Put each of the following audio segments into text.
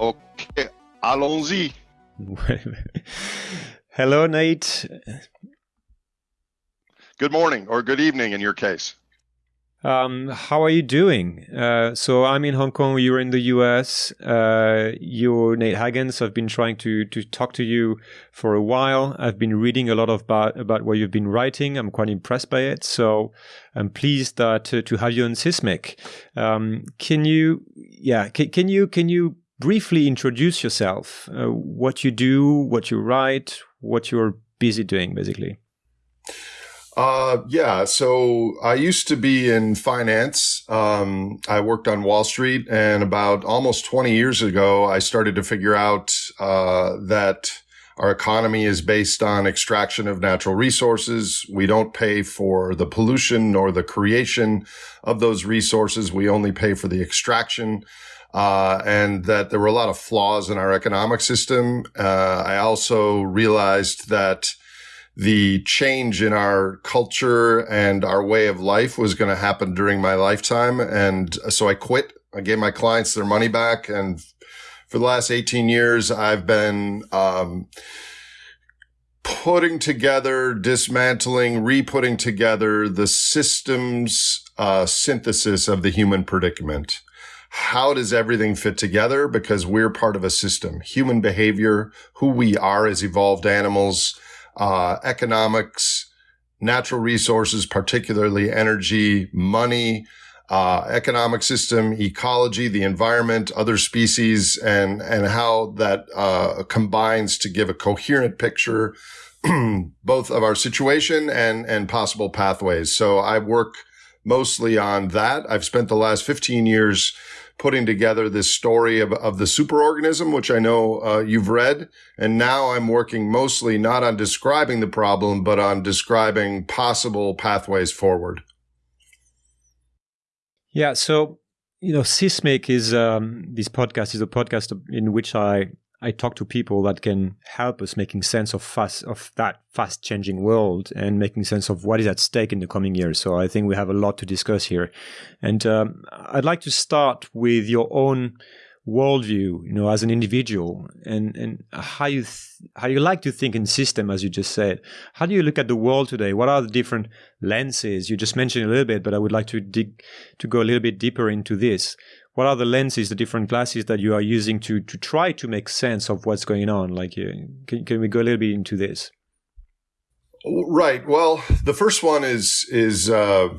Ok, allons-y. Hello, Nate. Good morning or good evening in your case. Um, how are you doing? Uh, so I'm in Hong Kong. You're in the US. Uh, you're Nate Hagens. I've been trying to to talk to you for a while. I've been reading a lot of about about what you've been writing. I'm quite impressed by it. So I'm pleased that to, to have you on Sismique. Um, can you, yeah, can, can you can you briefly introduce yourself? Uh, what you do, what you write, what you're busy doing, basically. Uh, yeah. So I used to be in finance. Um, I worked on Wall Street and about almost 20 years ago, I started to figure out, uh, that our economy is based on extraction of natural resources. We don't pay for the pollution nor the creation of those resources. We only pay for the extraction. Uh, and that there were a lot of flaws in our economic system. Uh, I also realized that the change in our culture and our way of life was going to happen during my lifetime. And so I quit. I gave my clients their money back. And for the last 18 years, I've been, um, putting together, dismantling, re-putting together the systems, uh, synthesis of the human predicament. How does everything fit together? Because we're part of a system, human behavior, who we are as evolved animals, uh, economics, natural resources, particularly energy, money, uh, economic system, ecology, the environment, other species, and and how that uh, combines to give a coherent picture both of our situation and and possible pathways. So I work mostly on that. I've spent the last 15 years putting together this story of, of the superorganism, which I know uh, you've read. And now I'm working mostly not on describing the problem, but on describing possible pathways forward. Yeah. So, you know, Sismique is um, this podcast is a podcast in which I I talk to people that can help us making sense of fast of that fast changing world and making sense of what is at stake in the coming years. So I think we have a lot to discuss here, and um, I'd like to start with your own worldview, you know, as an individual, and and how you how you like to think in system, as you just said. How do you look at the world today? What are the different lenses? You just mentioned a little bit, but I would like to dig to go a little bit deeper into this what are the lenses, the different glasses that you are using to to try to make sense of what's going on? Like, uh, can, can we go a little bit into this? Right. Well, the first one is is uh,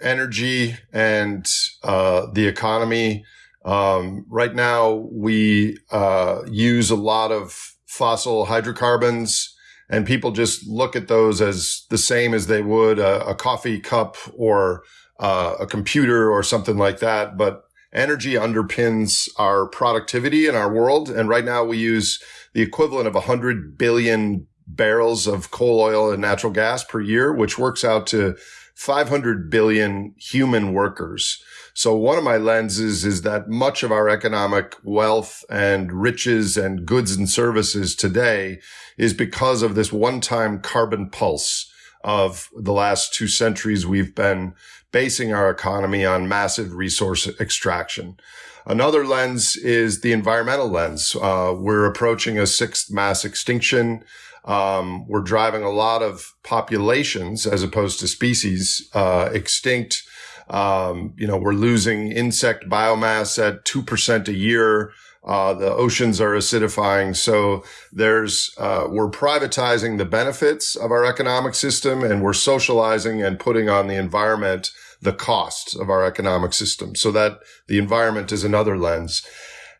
energy and uh, the economy. Um, right now, we uh, use a lot of fossil hydrocarbons, and people just look at those as the same as they would a, a coffee cup or uh, a computer or something like that. But energy underpins our productivity in our world. And right now we use the equivalent of 100 billion barrels of coal oil and natural gas per year, which works out to 500 billion human workers. So one of my lenses is that much of our economic wealth and riches and goods and services today is because of this one-time carbon pulse of the last two centuries we've been basing our economy on massive resource extraction. Another lens is the environmental lens. Uh, we're approaching a sixth mass extinction. Um, we're driving a lot of populations as opposed to species uh, extinct. Um, you know, we're losing insect biomass at 2% a year. Uh, the oceans are acidifying. So there's, uh, we're privatizing the benefits of our economic system and we're socializing and putting on the environment the costs of our economic system so that the environment is another lens.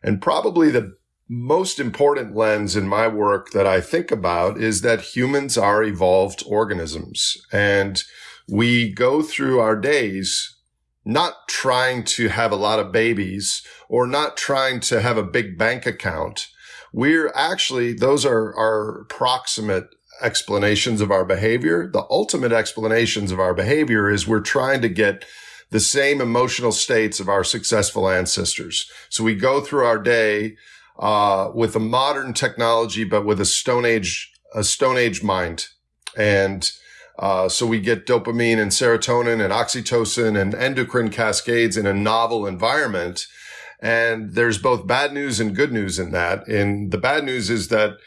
And probably the most important lens in my work that I think about is that humans are evolved organisms and we go through our days not trying to have a lot of babies or not trying to have a big bank account. We're actually, those are our proximate explanations of our behavior. The ultimate explanations of our behavior is we're trying to get the same emotional states of our successful ancestors. So we go through our day, uh, with a modern technology, but with a stone age, a stone age mind. And, uh, so we get dopamine and serotonin and oxytocin and endocrine cascades in a novel environment. And there's both bad news and good news in that. And the bad news is that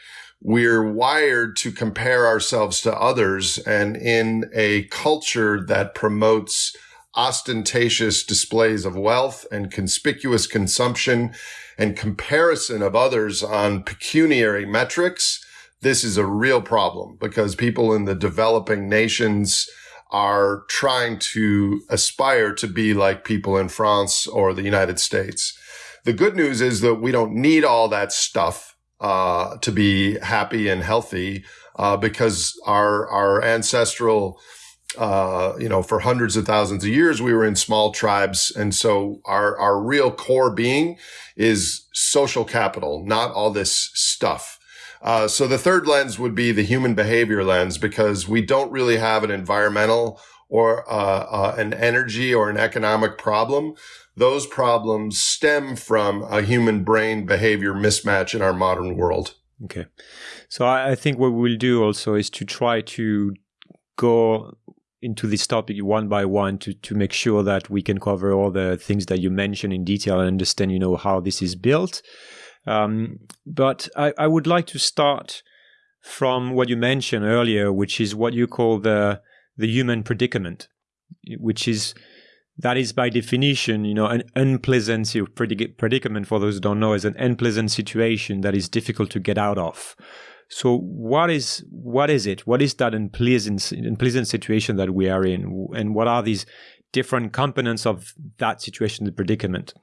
we're wired to compare ourselves to others. And in a culture that promotes ostentatious displays of wealth and conspicuous consumption and comparison of others on pecuniary metrics, this is a real problem because people in the developing nations are trying to aspire to be like people in France or the United States. The good news is that we don't need all that stuff uh, to be happy and healthy uh, because our our ancestral uh, you know, for hundreds of thousands of years, we were in small tribes. And so our, our real core being is social capital, not all this stuff. Uh, so the third lens would be the human behavior lens because we don't really have an environmental or uh, uh, an energy or an economic problem. Those problems stem from a human brain behavior mismatch in our modern world. Okay. So I think what we'll do also is to try to go into this topic one by one to to make sure that we can cover all the things that you mentioned in detail and understand you know how this is built um, but I, I, would like to start from what you mentioned earlier, which is what you call the the human predicament, which is that is by definition, you know, an unpleasant predicament. For those who don't know, is an unpleasant situation that is difficult to get out of. So, what is what is it? What is that unpleasant unpleasant situation that we are in, and what are these different components of that situation, the predicament?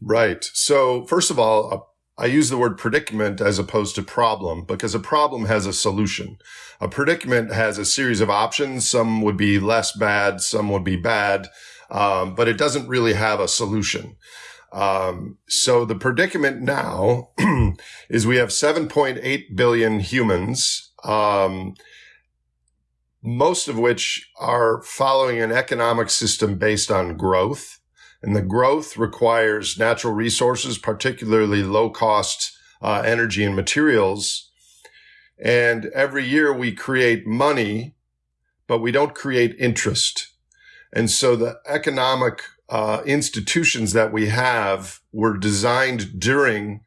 Right. So, first of all, uh, I use the word predicament as opposed to problem because a problem has a solution. A predicament has a series of options. Some would be less bad, some would be bad, um, but it doesn't really have a solution. Um, so the predicament now is we have 7.8 billion humans, um, most of which are following an economic system based on growth. And the growth requires natural resources, particularly low cost uh, energy and materials. And every year we create money, but we don't create interest. And so the economic uh, institutions that we have were designed during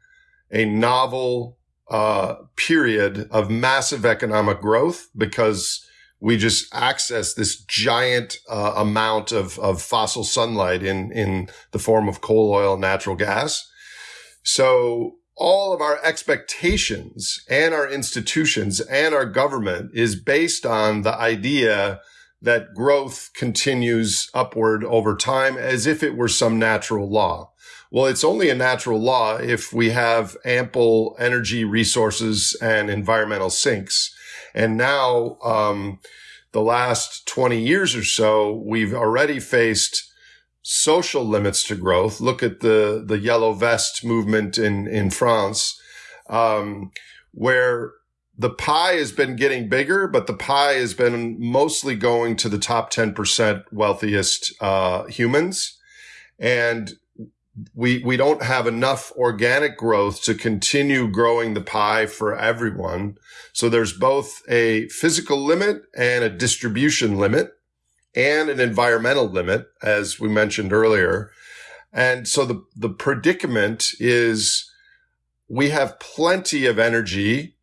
a novel uh, period of massive economic growth because we just access this giant uh, amount of, of fossil sunlight in, in the form of coal, oil, natural gas. So all of our expectations and our institutions and our government is based on the idea that growth continues upward over time as if it were some natural law. Well, it's only a natural law if we have ample energy resources and environmental sinks. And now, um, the last 20 years or so, we've already faced social limits to growth. Look at the, the yellow vest movement in, in France, um, where the pie has been getting bigger, but the pie has been mostly going to the top 10% wealthiest, uh, humans. And we we don't have enough organic growth to continue growing the pie for everyone. So there's both a physical limit and a distribution limit and an environmental limit, as we mentioned earlier. And so the, the predicament is we have plenty of energy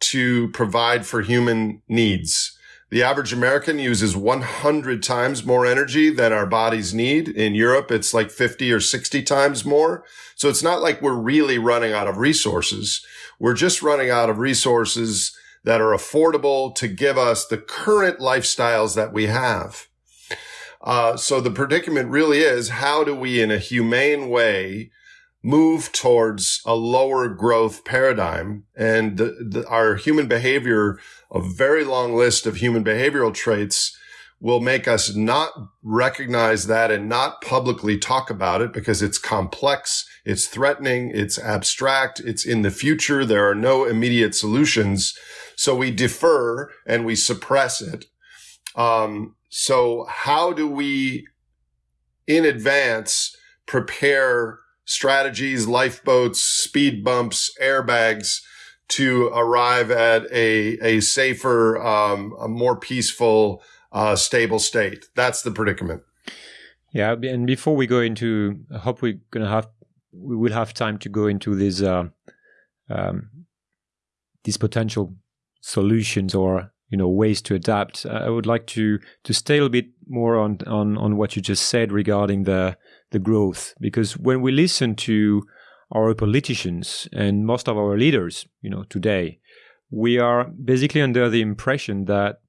to provide for human needs. The average American uses 100 times more energy than our bodies need. In Europe, it's like 50 or 60 times more. So it's not like we're really running out of resources. We're just running out of resources that are affordable to give us the current lifestyles that we have. Uh, so the predicament really is how do we, in a humane way, move towards a lower growth paradigm and the, the, our human behavior, a very long list of human behavioral traits will make us not recognize that and not publicly talk about it because it's complex, it's threatening, it's abstract, it's in the future. There are no immediate solutions. So we defer and we suppress it. Um, so how do we in advance prepare strategies, lifeboats, speed bumps, airbags to arrive at a, a safer, um, a more peaceful, uh, stable state. That's the predicament. Yeah. And before we go into, I hope we're going to have we will have time to go into these uh, um, these potential solutions or you know ways to adapt. I would like to to stay a little bit more on on on what you just said regarding the the growth because when we listen to our politicians and most of our leaders, you know, today, we are basically under the impression that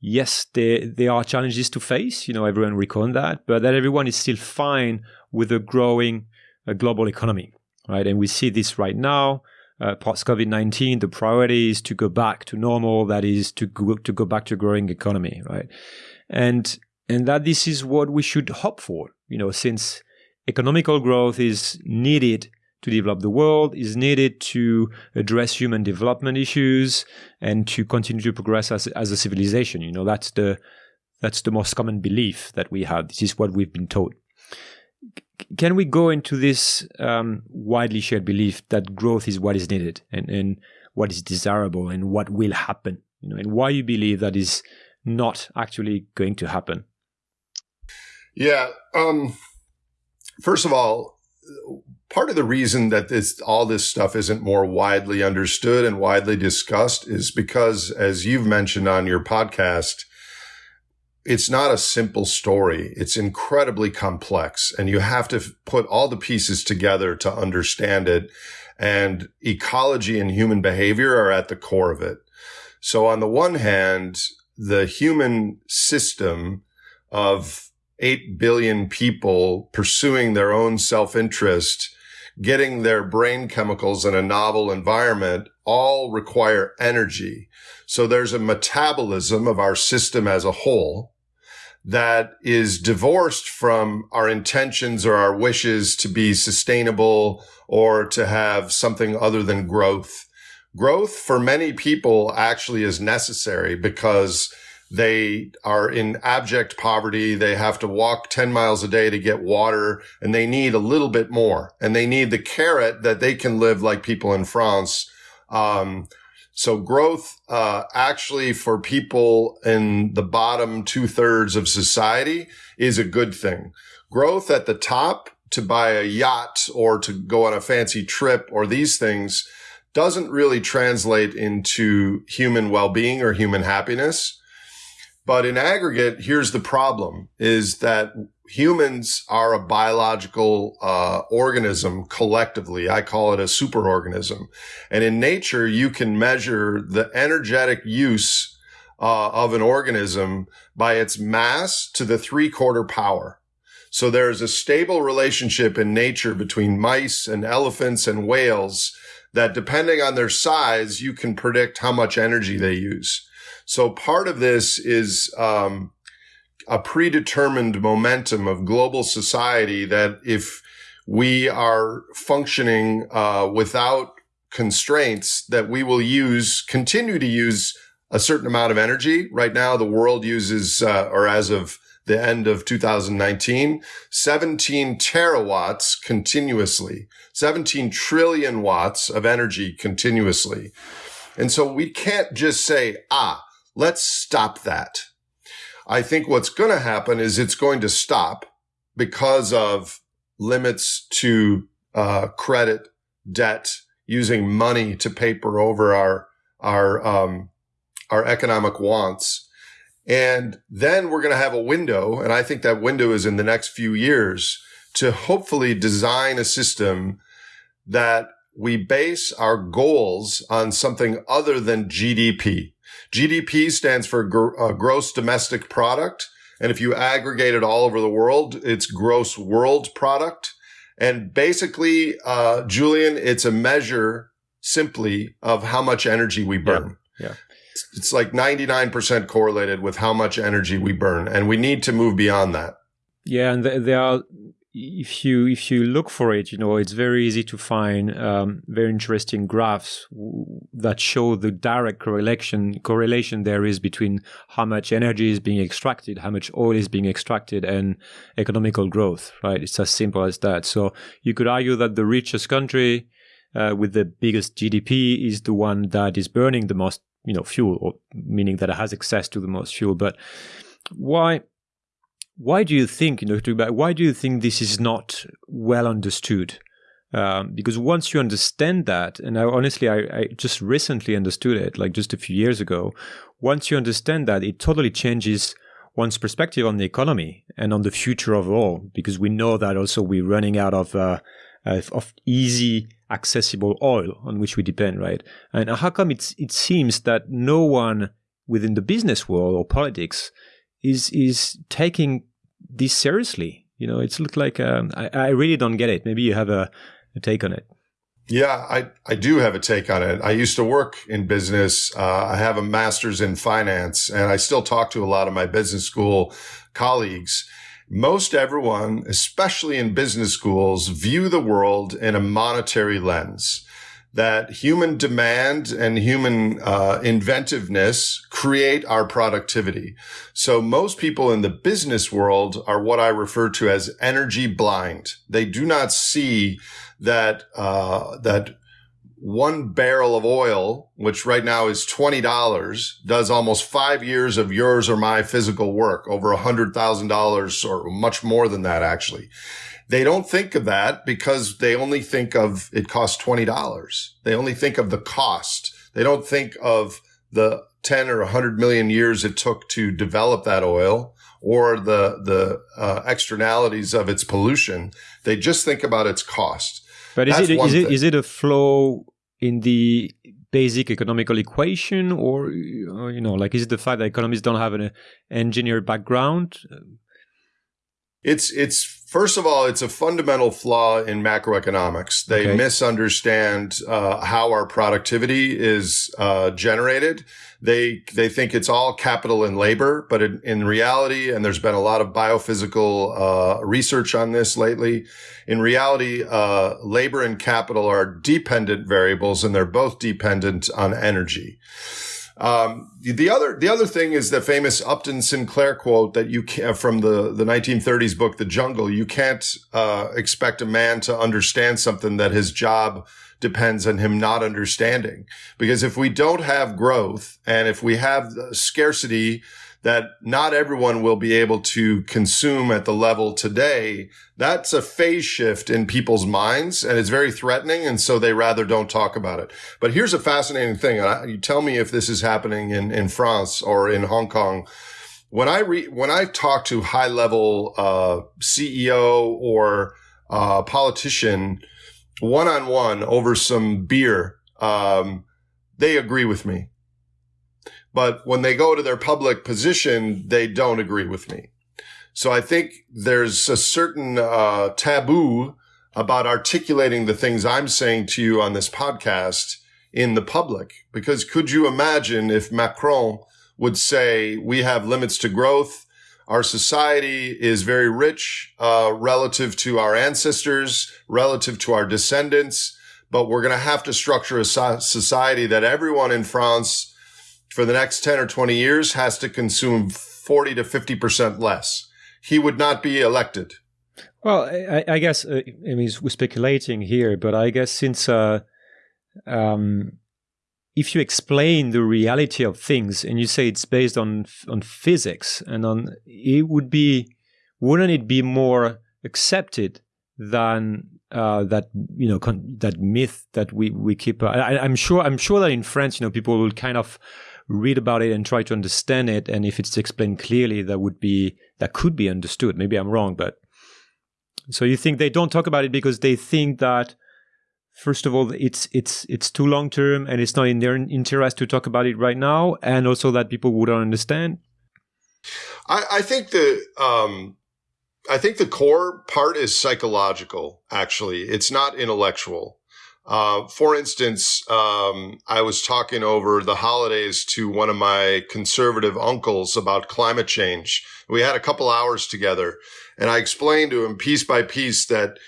yes, there there are challenges to face. You know, everyone reckon that, but that everyone is still fine with a growing uh, global economy, right? And we see this right now. Uh, post COVID nineteen, the priority is to go back to normal. That is to go, to go back to a growing economy, right? And and that this is what we should hope for. You know, since economical growth is needed to develop the world, is needed to address human development issues and to continue to progress as, as a civilization. You know, that's the that's the most common belief that we have. This is what we've been taught. Can we go into this um, widely shared belief that growth is what is needed and, and what is desirable and what will happen? You know, and why you believe that is not actually going to happen? Yeah. Um, first of all, part of the reason that this all this stuff isn't more widely understood and widely discussed is because as you've mentioned on your podcast it's not a simple story it's incredibly complex and you have to put all the pieces together to understand it and ecology and human behavior are at the core of it so on the one hand the human system of 8 billion people pursuing their own self-interest getting their brain chemicals in a novel environment all require energy. So there's a metabolism of our system as a whole that is divorced from our intentions or our wishes to be sustainable or to have something other than growth. Growth for many people actually is necessary because they are in abject poverty. They have to walk 10 miles a day to get water and they need a little bit more and they need the carrot that they can live like people in France. Um, so growth, uh, actually for people in the bottom two thirds of society is a good thing. Growth at the top to buy a yacht or to go on a fancy trip or these things doesn't really translate into human well-being or human happiness. But in aggregate, here's the problem is that humans are a biological uh, organism collectively. I call it a superorganism. And in nature, you can measure the energetic use uh, of an organism by its mass to the three quarter power. So there is a stable relationship in nature between mice and elephants and whales that depending on their size, you can predict how much energy they use. So part of this is um, a predetermined momentum of global society that if we are functioning uh, without constraints, that we will use, continue to use a certain amount of energy. Right now, the world uses, uh, or as of the end of 2019, 17 terawatts continuously, 17 trillion watts of energy continuously. And so we can't just say, ah, Let's stop that. I think what's going to happen is it's going to stop because of limits to uh, credit, debt, using money to paper over our our um, our economic wants. And then we're going to have a window, and I think that window is in the next few years to hopefully design a system that we base our goals on something other than GDP. GDP stands for gr- uh, gross domestic product. And if you aggregate it all over the world, it's gross world product. And basically, uh, Julien, it's a measure simply of how much energy we burn. Yeah. yeah. It's, it's like 99% correlated with how much energy we burn. And we need to move beyond that. Yeah. And there are if you if you look for it, you know, it's very easy to find um, very interesting graphs that show the direct correlation correlation there is between how much energy is being extracted, how much oil is being extracted, and economical growth. Right? It's as simple as that. So you could argue that the richest country uh, with the biggest GDP is the one that is burning the most, you know, fuel, or meaning that it has access to the most fuel. But why? Why do you think, you know, why do you think this is not well understood Um, because once you understand that, and I, honestly, I, I, just recently understood it, like just a few years ago. Once you understand that, it totally changes one's perspective on the economy and on the future overall. Because we know that also we're running out of uh, of easy, accessible oil on which we depend, right? And how come it's it seems that no one within the business world or politics is is taking this seriously? You know, it's looked like um, I, I really don't get it. Maybe you have a a take on it? Yeah, I, I do have a take on it. I used to work in business. Uh, I have a master's in finance and I still talk to a lot of my business school colleagues. Most everyone, especially in business schools, view the world in a monetary lens that human demand and human uh, inventiveness create our productivity. So most people in the business world are what I refer to as energy blind. They do not see that uh, that one barrel of oil, which right now is twenty dollars, does almost five years of yours or my physical work, over a hundred thousand dollars or much more than that, actually. They don't think of that because they only think of it costs $20. They only think of the cost. They don't think of the 10 or 100 million years it took to develop that oil or the, the uh, externalities of its pollution. They just think about its cost. But is it, is it, is it a flow in the basic economical equation or, you know, like is it the fact that economists don't have an engineer background? It's, it's First of all, it's a fundamental flaw in macroeconomics. They okay. misunderstand uh, how our productivity is uh, generated. They they think it's all capital and labor, but in, in reality, and there's been a lot of biophysical uh, research on this lately. In reality, uh, labor and capital are dependent variables, and they're both dependent on energy. Um, the other, the other thing is the famous Upton Sinclair quote that you can from the, the 1930s book, The Jungle. You can't, uh, expect a man to understand something that his job depends on him not understanding. Because if we don't have growth and if we have scarcity, that not everyone will be able to consume at the level today, that's a phase shift in people's minds and it's very threatening. And so they rather don't talk about it. But here's a fascinating thing. you tell me if this is happening in, in France or in Hong Kong. When I re, when I talk to high level, uh, CEO or, uh, politician one on one over some beer, um, they agree with me but when they go to their public position, they don't agree with me. So I think there's a certain uh, taboo about articulating the things I'm saying to you on this podcast in the public. Because could you imagine if Macron would say, we have limits to growth. Our society is very rich, uh, relative to our ancestors, relative to our descendants, but we're going to have to structure a society that everyone in France for the next 10 or 20 years has to consume 40 to 50% less. He would not be elected. Well, I, I guess, uh, I mean, we're speculating here, but I guess since, uh, um, if you explain the reality of things and you say it's based on on physics and on it would be wouldn't it be more accepted than uh, that you know that myth that we we keep uh, I, i'm sure i'm sure that in france you know people will kind of read about it and try to understand it. And if it's explained clearly, that would be that could be understood. Maybe I'm wrong, but so you think they don't talk about it because they think that first of all it's it's it's too long term and it's not in their interest to talk about it right now, and also that people wouldn't understand. I, I think the um, I think the core part is psychological. Actually, it's not intellectual. Uh, for instance, um, I was talking over the holidays to one of my conservative uncles about climate change. We had a couple hours together and I explained to him piece by piece that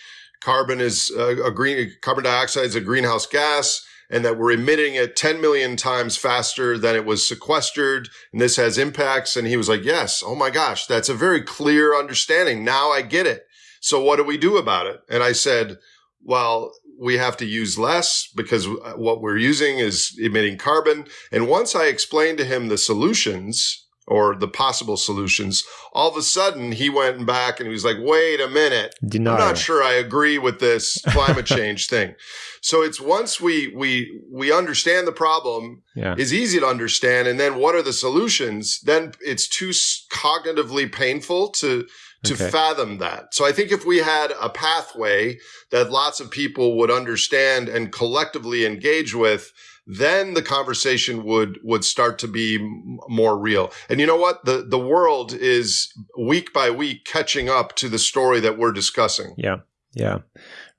carbon is a, green, carbon dioxide is a greenhouse gas and that we're emitting it 10 million times faster than it was sequestered. And this has impacts. And he was like, yes. Oh my gosh. That's a very clear understanding. Now I get it. So what do we do about it? And I said, well, we have to use less because uh, what we're using is emitting carbon. And once I explained to him the solutions, or the possible solutions. All of a sudden, he went back and he was like, wait a minute. Denial. I'm not sure I agree with this climate change thing. So it's once we, we, we understand the problem Yeah. is easy to understand. And then what are the solutions? Then it's too cognitively painful to, to Okay. fathom that. So I think if we had a pathway that lots of people would understand and collectively engage with, then the conversation would would start to be m- more real. And you know what? The the world is week by week catching up to the story that we're discussing. Yeah, yeah.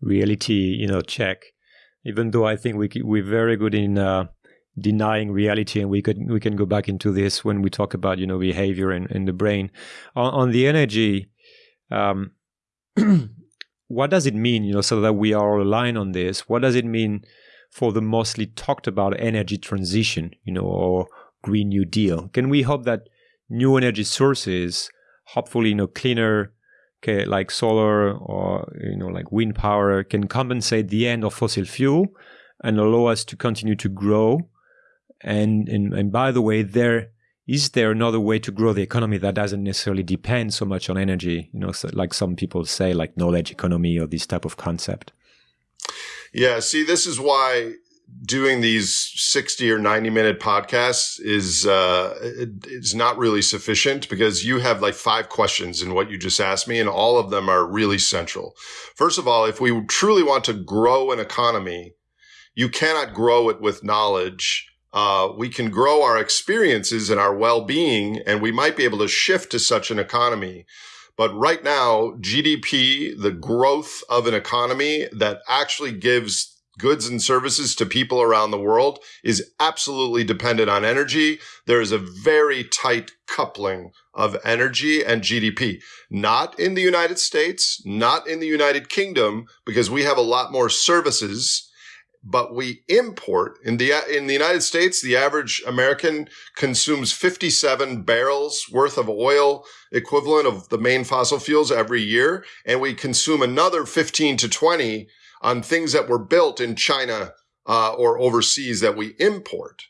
Reality, you know, check. Even though I think we we're very good in uh, denying reality, and we could we can go back into this when we talk about you know behavior and the brain. On, on the energy, um, what does it mean? You know, so that we are aligned on this. What does it mean for the mostly talked about energy transition? You know, or Green New Deal? Can we hope that new energy sources, hopefully, you know, cleaner okay, like solar or you know like wind power can compensate the end of fossil fuel and allow us to continue to grow and and, and by the way there is there another way to grow the economy that doesn't necessarily depend so much on energy you know so like some people say like knowledge economy or this type of concept Yeah, see, this is why doing these 60 or 90 minute podcasts is uh not really sufficient because you have like five questions in what you just asked me and all of them are really central. First of all, if we truly want to grow an economy, you cannot grow it with knowledge. Uh, we can grow our experiences and our well-being and we might be able to shift to such an economy. But right now, GDP, the growth of an economy that actually gives goods and services to people around the world is absolutely dependent on energy. There is a very tight coupling of energy and GDP. Not in the United States, not in the United Kingdom, because we have a lot more services but we import in the in the United States the average American consumes 57 barrels worth of oil equivalent of the main fossil fuels every year and we consume another 15 to 20 on things that were built in China uh, or overseas that we import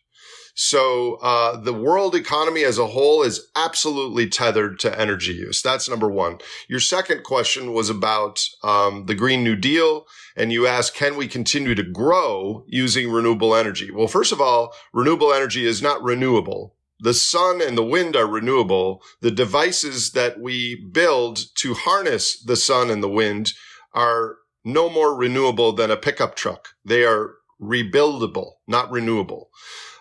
so uh, the world economy as a whole is absolutely tethered to energy use. That's number one. Your second question was about um, the Green New Deal, and you asked, can we continue to grow using renewable energy? Well, first of all, renewable energy is not renewable. The sun and the wind are renewable. The devices that we build to harness the sun and the wind are no more renewable than a pickup truck. They are rebuildable, not renewable.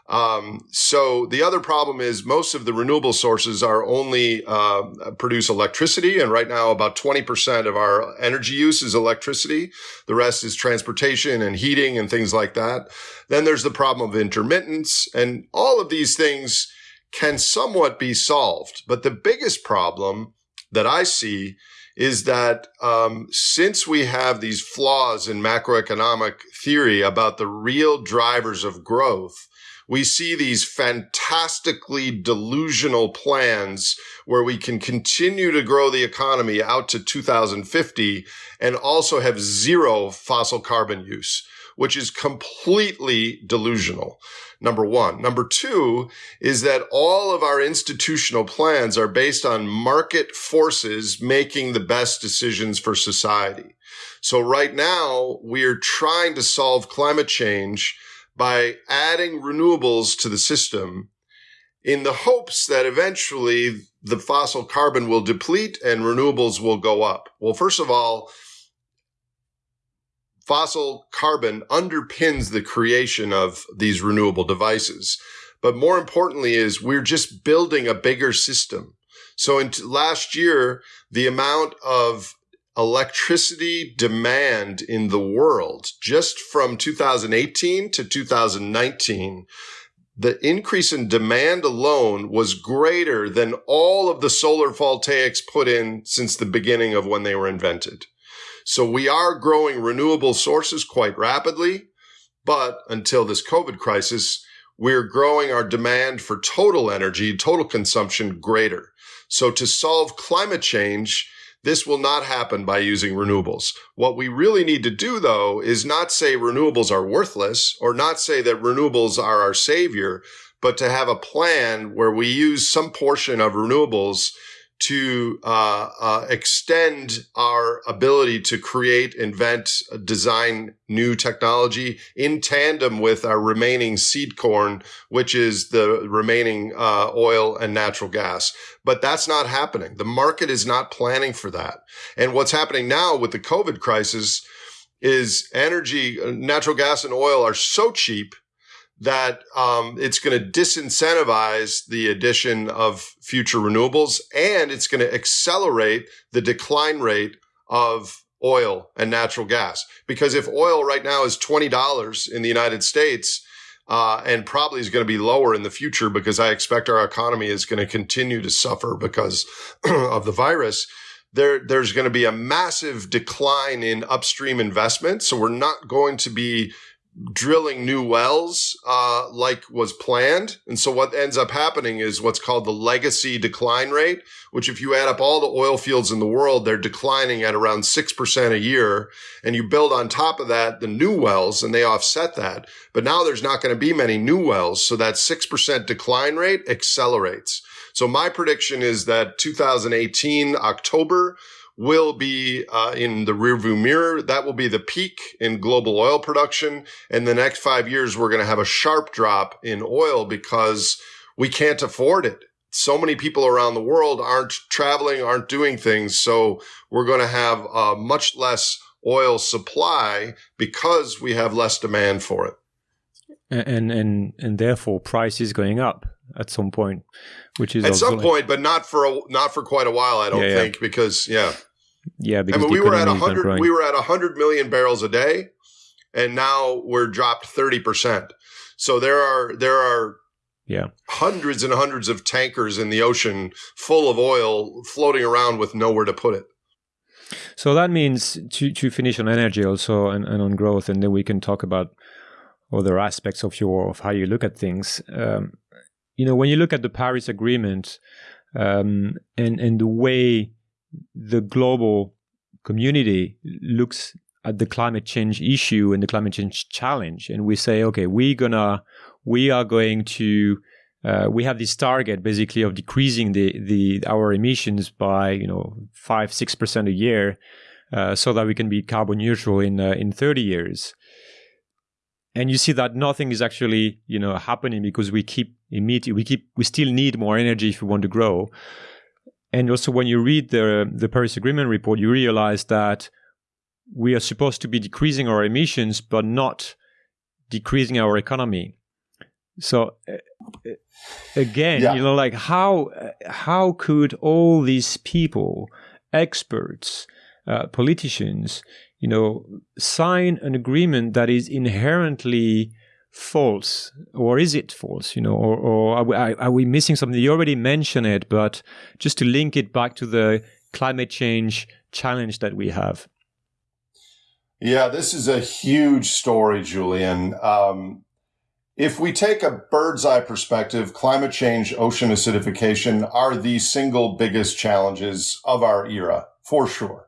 Um, so the other problem is most of the renewable sources are only uh, produce electricity, and right now about 20% of our energy use is electricity. The rest is transportation and heating and things like that. Then there's the problem of intermittence, and all of these things can somewhat be solved. But the biggest problem that I see is that um, since we have these flaws in macroeconomic theory about the real drivers of growth, we see these fantastically delusional plans where we can continue to grow the economy out to 2050 and also have zero fossil carbon use, which is completely delusional. Number one. Number two is that all of our institutional plans are based on market forces making the best decisions for society. So right now we're trying to solve climate change by adding renewables to the system in the hopes that eventually the fossil carbon will deplete and renewables will go up. Well, first of all, fossil carbon underpins the creation of these renewable devices. But more importantly is we're just building a bigger system. So in t- last year, the amount of electricity demand in the world just from 2018 to 2019 the increase in demand alone was greater than all of the solar voltaics put in since the beginning of when they were invented. So we are growing renewable sources quite rapidly, but until this COVID crisis, we're growing our demand for total energy, total consumption greater. So to solve climate change, this will not happen by using renewables. What we really need to do though is not say renewables are worthless or not say that renewables are our savior, but to have a plan where we use some portion of renewables to uh, uh, extend our ability to create, invent, design new technology in tandem with our remaining seed corn, which is the remaining uh, oil and natural gas. But that's not happening. The market is not planning for that. And what's happening now with the COVID crisis is energy, natural gas and oil are so cheap that um, it's going to disincentivize the addition of future renewables and it's going to accelerate the decline rate of oil and natural gas. Because if oil right now is $20 in the United States, uh, and probably is going to be lower in the future because I expect our economy is going to continue to suffer because of the virus. There, there's going to be a massive decline in upstream investment. So we're not going to be drilling new wells uh, like was planned. And so what ends up happening is what's called the legacy decline rate, which if you add up all the oil fields in the world, they're declining at around 6% a year. And you build on top of that the new wells and they offset that. But now there's not going to be many new wells. So that 6% decline rate accelerates. So my prediction is that 2018 October will be uh, in the rearview mirror. That will be the peak in global oil production. And the next five years, we're going to have a sharp drop in oil because we can't afford it. So many people around the world aren't traveling, aren't doing things. So we're going to have much less oil supply because we have less demand for it. And and and therefore price is going up at some point, which is at some point, but not for a, not for quite a while. I don't yeah, think yeah. because yeah, yeah. Because I mean, we were at hundred we were at hundred million barrels a day, and now we're dropped thirty percent. So there are there are yeah hundreds and hundreds of tankers in the ocean full of oil floating around with nowhere to put it. So that means to to finish on energy also and, and on growth, and then we can talk about other aspects of your of how you look at things. Um, you know, when you look at the Paris Agreement um, and and the way the global community looks at the climate change issue and the climate change challenge, and we say, okay, we're gonna, we are going to, uh, we have this target basically of decreasing the the our emissions by you know five six percent a year, uh, so that we can be carbon neutral in uh, in thirty years. And you see that nothing is actually you know happening because we keep emitting, we keep, we still need more energy if we want to grow. And also, when you read the the Paris Agreement report, you realize that we are supposed to be decreasing our emissions, but not decreasing our economy. So uh, again, yeah. you know, like how how could all these people, experts, uh, politicians, you know, sign an agreement that is inherently false or is it false you know or, or are, we, are, we, missing something? You already mentioned it but just to link it back to the climate change challenge that we have. Yeah this is a huge story julien. Um, if we take a bird's eye perspective climate change ocean acidification are the single biggest challenges of our era for sure.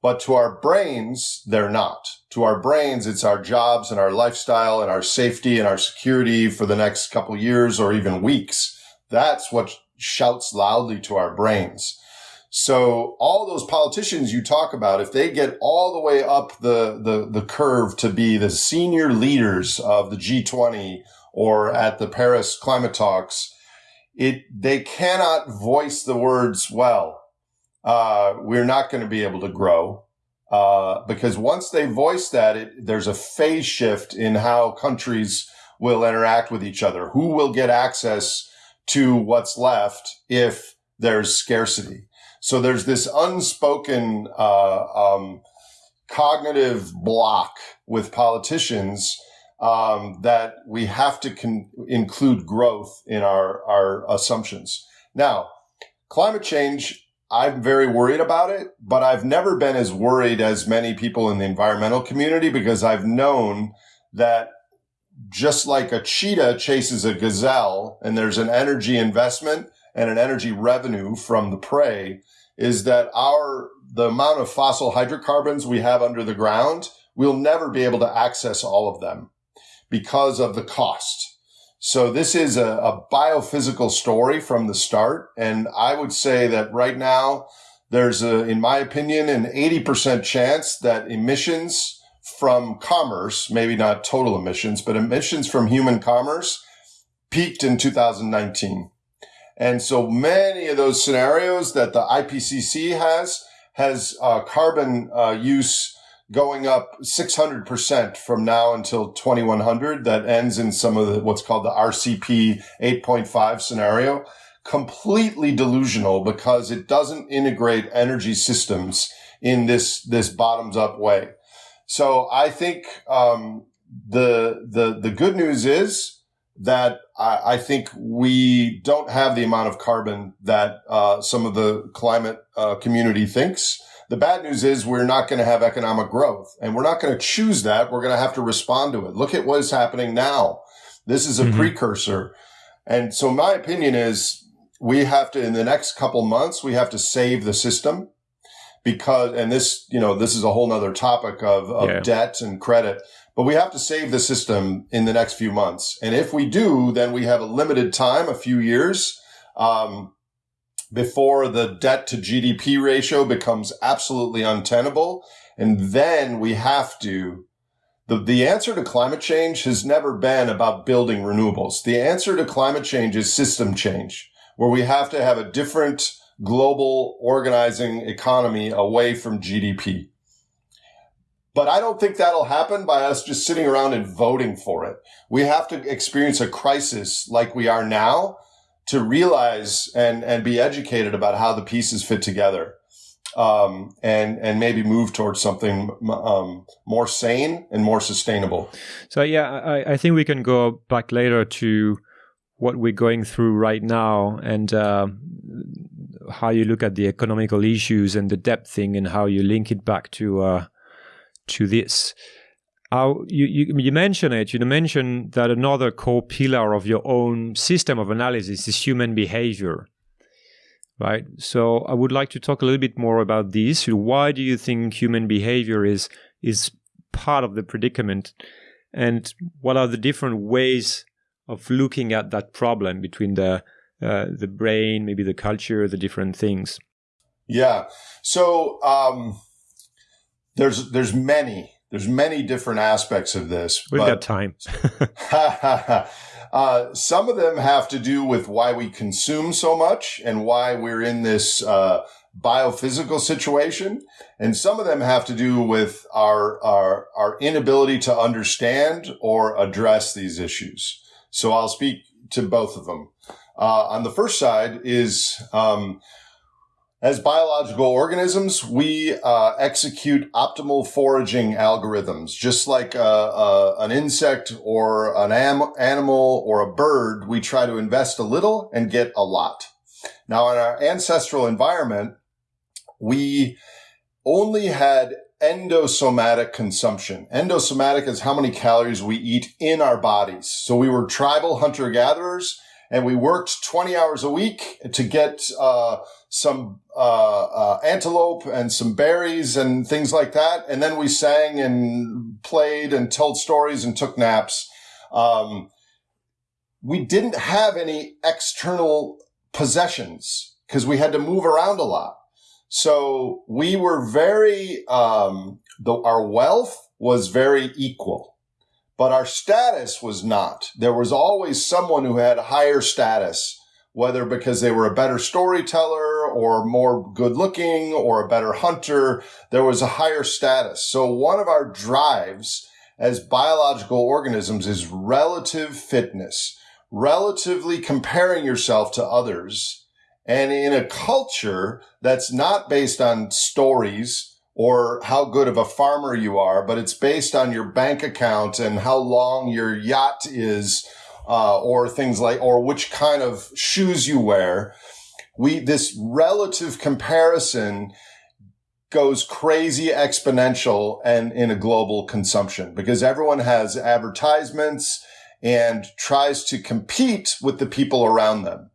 But to our brains, they're not. To our brains, it's our jobs and our lifestyle and our safety and our security for the next couple years or even weeks. That's what shouts loudly to our brains. So all those politicians you talk about, if they get all the way up the, the, the curve to be the senior leaders of the G20 or at the Paris climate talks, it, they cannot voice the words, well, uh, we're not going to be able to grow. Uh, because once they voice that, it, there's a phase shift in how countries will interact with each other. Who will get access to what's left if there's scarcity? So there's this unspoken uh, um, cognitive block with politicians um, that we have to con- include growth in our our assumptions. Now, climate change I'm very worried about it, but I've never been as worried as many people in the environmental community because I've known that just like a cheetah chases a gazelle and there's an energy investment and an energy revenue from the prey is that our, the amount of fossil hydrocarbons we have under the ground, we'll never be able to access all of them because of the cost. So this is a, a, biophysical story from the start. And I would say that right now, there's a, in my opinion, an 80% chance that emissions from commerce, maybe not total emissions, but emissions from human commerce peaked in 2019. And so many of those scenarios that the IPCC has, has uh, carbon uh, use going up 600% from now until 2100 that ends in some of the, what's called the RCP 8.5 scenario. Completely delusional because it doesn't integrate energy systems in this, this bottoms up way. So I think, um, the, the, the good news is that I, I, think we don't have the amount of carbon that, uh, some of the climate, uh, community thinks. The bad news is we're not going to have economic growth and we're not going to choose that. We're going to have to respond to it. Look at what is happening now. This is a mm-hmm. precursor. And so my opinion is we have to, in the next couple months, we have to save the system because, and this, you know, this is a whole nother topic of, of yeah. debt and credit, but we have to save the system in the next few months. And if we do, then we have a limited time, a few years. Um, before the debt to GDP ratio becomes absolutely untenable. And then we have to, the, the answer to climate change has never been about building renewables. The answer to climate change is system change, where we have to have a different global organizing economy away from GDP. But I don't think that'll happen by us just sitting around and voting for it. We have to experience a crisis like we are now to realize and and be educated about how the pieces fit together um, and and maybe move towards something um, more sane and more sustainable. So yeah, I, I think we can go back later to what we're going through right now and uh, how you look at the economical issues and the debt thing and how you link it back to uh, to this how you, you, you mention it, you mention that another core pillar of your own system of analysis is human behavior. Right. So I would like to talk a little bit more about this. Why do you think human behavior is is part of the predicament? And what are the different ways of looking at that problem between the uh, the brain, maybe the culture, the different things? Yeah. So um, there's there's many there's many different aspects of this. We've got time. uh, some of them have to do with why we consume so much and why we're in this uh, biophysical situation, and some of them have to do with our our our inability to understand or address these issues. So I'll speak to both of them. Uh, on the first side is um, as biological organisms, we uh, execute optimal foraging algorithms, just like uh, uh, an insect or an am- animal or a bird. We try to invest a little and get a lot. Now, in our ancestral environment, we only had endosomatic consumption. Endosomatic is how many calories we eat in our bodies. So we were tribal hunter gatherers and we worked 20 hours a week to get uh, some uh, uh, antelope and some berries and things like that. And then we sang and played and told stories and took naps. Um, we didn't have any external possessions because we had to move around a lot. So we were very, um, the, our wealth was very equal but our status was not. There was always someone who had higher status, whether because they were a better storyteller or more good looking or a better hunter. There was a higher status. So one of our drives as biological organisms is relative fitness, relatively comparing yourself to others. And in a culture that's not based on stories, or how good of a farmer you are, but it's based on your bank account and how long your yacht is, uh, or things like, or which kind of shoes you wear. We, this relative comparison goes crazy exponential and in a global consumption because everyone has advertisements and tries to compete with the people around them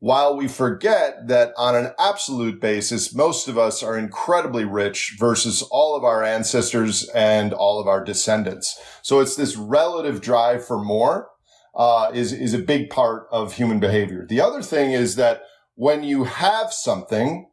while we forget that on an absolute basis, most of us are incredibly rich versus all of our ancestors and all of our descendants. So it's this relative drive for more. Uh, is is a big part of human behavior. The other thing is that when you have something,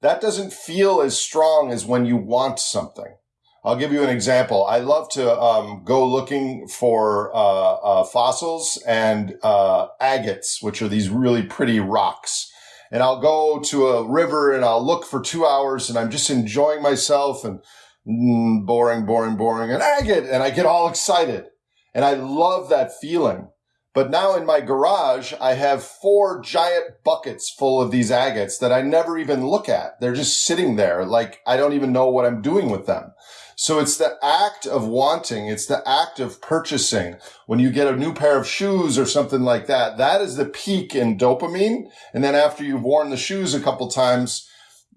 that doesn't feel as strong as when you want something. I'll give you an example. I love to um, go looking for uh, uh, fossils and uh, agates, which are these really pretty rocks. And I'll go to a river and I'll look for two hours and I'm just enjoying myself and mm, boring, boring, boring, an agate. And I get all excited. And I love that feeling. But now in my garage, I have four giant buckets full of these agates that I never even look at. They're just sitting there. Like I don't even know what I'm doing with them. So it's the act of wanting. It's the act of purchasing. When you get a new pair of shoes or something like that, that is the peak in dopamine. And then after you've worn the shoes a couple times,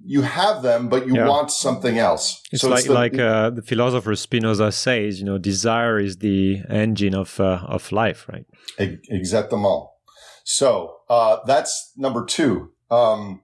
you have them, but you yeah. want something else. It's so like it's the, like uh, the philosopher Spinoza says, you know, desire is the engine of uh, of life, right? Exactement. So uh, that's number two. Um,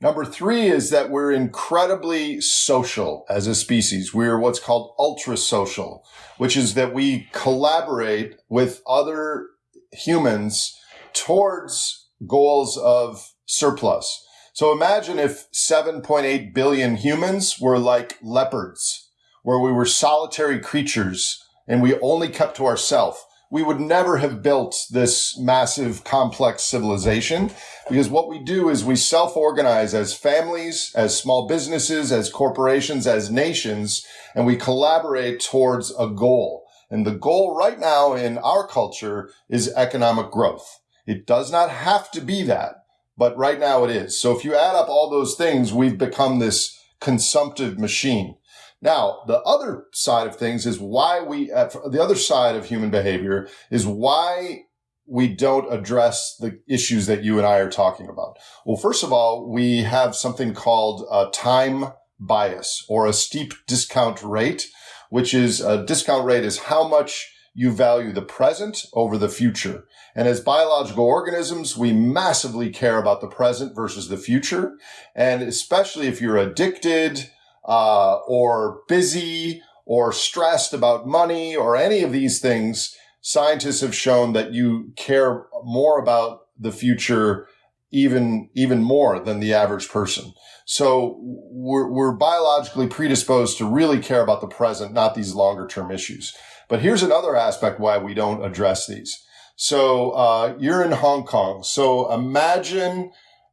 number three is that we're incredibly social as a species. We're what's called ultra social, which is that we collaborate with other humans towards goals of surplus. So imagine if 7.8 billion humans were like leopards, where we were solitary creatures and we only kept to ourselves. We would never have built this massive complex civilization because what we do is we self-organize as families, as small businesses, as corporations, as nations, and we collaborate towards a goal. And the goal right now in our culture is economic growth. It does not have to be that but right now it is. So if you add up all those things, we've become this consumptive machine. Now, the other side of things is why we, uh, the other side of human behavior is why we don't address the issues that you and I are talking about. Well, first of all, we have something called a time bias or a steep discount rate, which is a discount rate is how much you value the present over the future. And as biological organisms, we massively care about the present versus the future. And especially if you're addicted, uh, or busy or stressed about money or any of these things, scientists have shown that you care more about the future even, even more than the average person. So we're, we're biologically predisposed to really care about the present, not these longer term issues. But here's another aspect why we don't address these. So uh, you're in Hong Kong. So imagine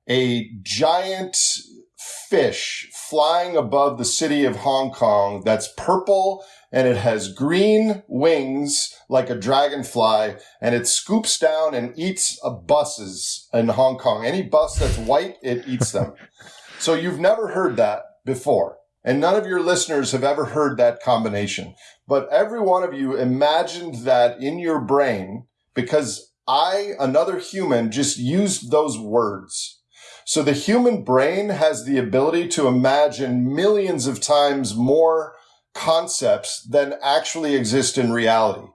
a giant fish flying above the city of Hong Kong that's purple and it has green wings like a dragonfly and it scoops down and eats buses in Hong Kong. Any bus that's white, it eats them. so you've never heard that before. And none of your listeners have ever heard that combination. But every one of you imagined that in your brain because I, another human, just used those words. So the human brain has the ability to imagine millions of times more concepts than actually exist in reality.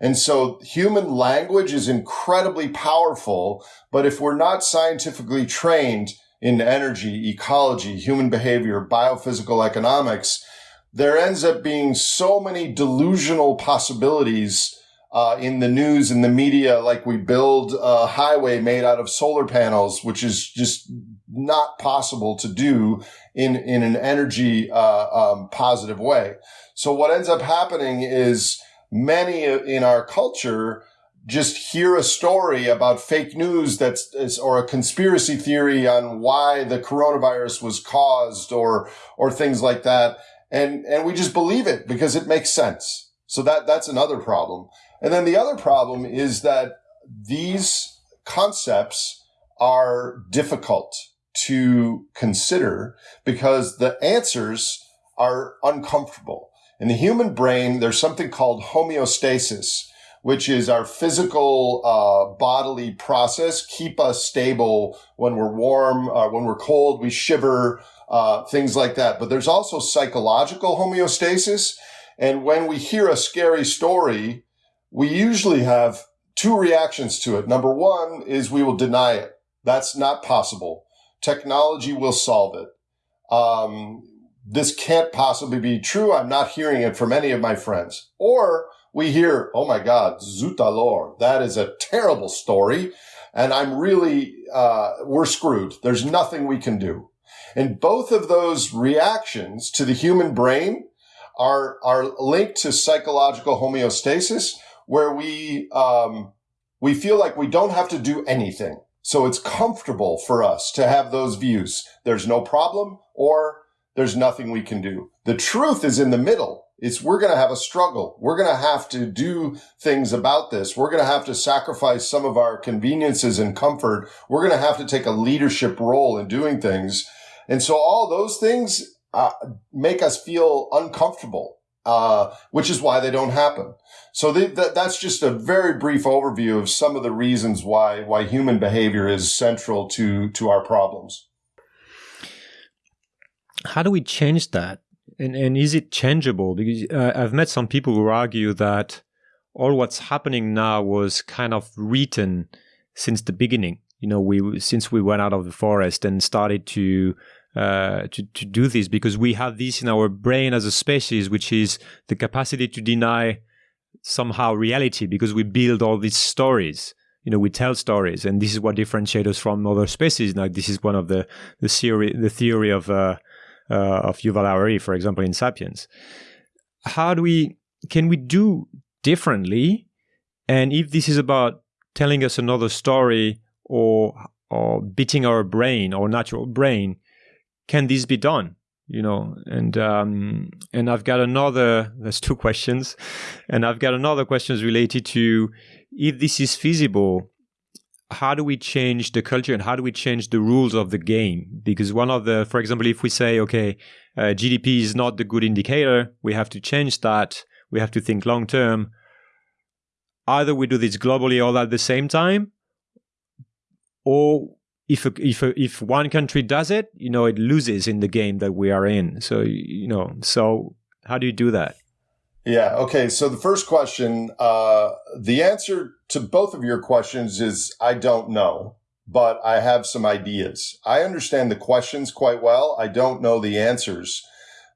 And so human language is incredibly powerful, but if we're not scientifically trained in energy, ecology, human behavior, biophysical economics, there ends up being so many delusional possibilities uh, in the news and the media, like we build a highway made out of solar panels, which is just not possible to do in in an energy uh, um, positive way. So what ends up happening is many in our culture just hear a story about fake news that's or a conspiracy theory on why the coronavirus was caused or or things like that. And and we just believe it because it makes sense. So that that's another problem and then the other problem is that these concepts are difficult to consider because the answers are uncomfortable. In the human brain, there's something called homeostasis, which is our physical uh, bodily process, keep us stable when we're warm, uh, when we're cold, we shiver, uh, things like that. But there's also psychological homeostasis. And when we hear a scary story, we usually have two reactions to it. Number one is we will deny it. That's not possible. Technology will solve it. Um, this can't possibly be true. I'm not hearing it from any of my friends. Or we hear, oh my God, zut alors, that is a terrible story. And I'm really, uh, we're screwed. There's nothing we can do. And both of those reactions to the human brain are, are linked to psychological homeostasis where we, um, we feel like we don't have to do anything. So it's comfortable for us to have those views. There's no problem or there's nothing we can do. The truth is in the middle. It's we're going to have a struggle. We're going to have to do things about this. We're going to have to sacrifice some of our conveniences and comfort. We're going to have to take a leadership role in doing things. And so all those things uh, make us feel uncomfortable, uh, which is why they don't happen. So they, that, that's just a very brief overview of some of the reasons why why human behavior is central to to our problems. How do we change that? And and is it changeable? Because uh, I've met some people who argue that all what's happening now was kind of written since the beginning. You know, we since we went out of the forest and started to uh, to, to do this because we have this in our brain as a species, which is the capacity to deny somehow reality because we build all these stories. You know, we tell stories, and this is what differentiates us from other species. Now, this is one of the the theory the theory of uh, uh, of Yuval Harari, for example, in *Sapiens*. How do we can we do differently? And if this is about telling us another story or or beating our brain or natural brain, can this be done? You know, and um, and I've got another. There's two questions, and I've got another questions related to if this is feasible. How do we change the culture and how do we change the rules of the game? Because one of the, for example, if we say, okay, uh, GDP is not the good indicator, we have to change that. We have to think long term. Either we do this globally all at the same time, or if if if one country does it, you know, it loses in the game that we are in. So you know, so how do you do that? Yeah. Okay. So the first question, uh, the answer to both of your questions is I don't know, but I have some ideas. I understand the questions quite well. I don't know the answers,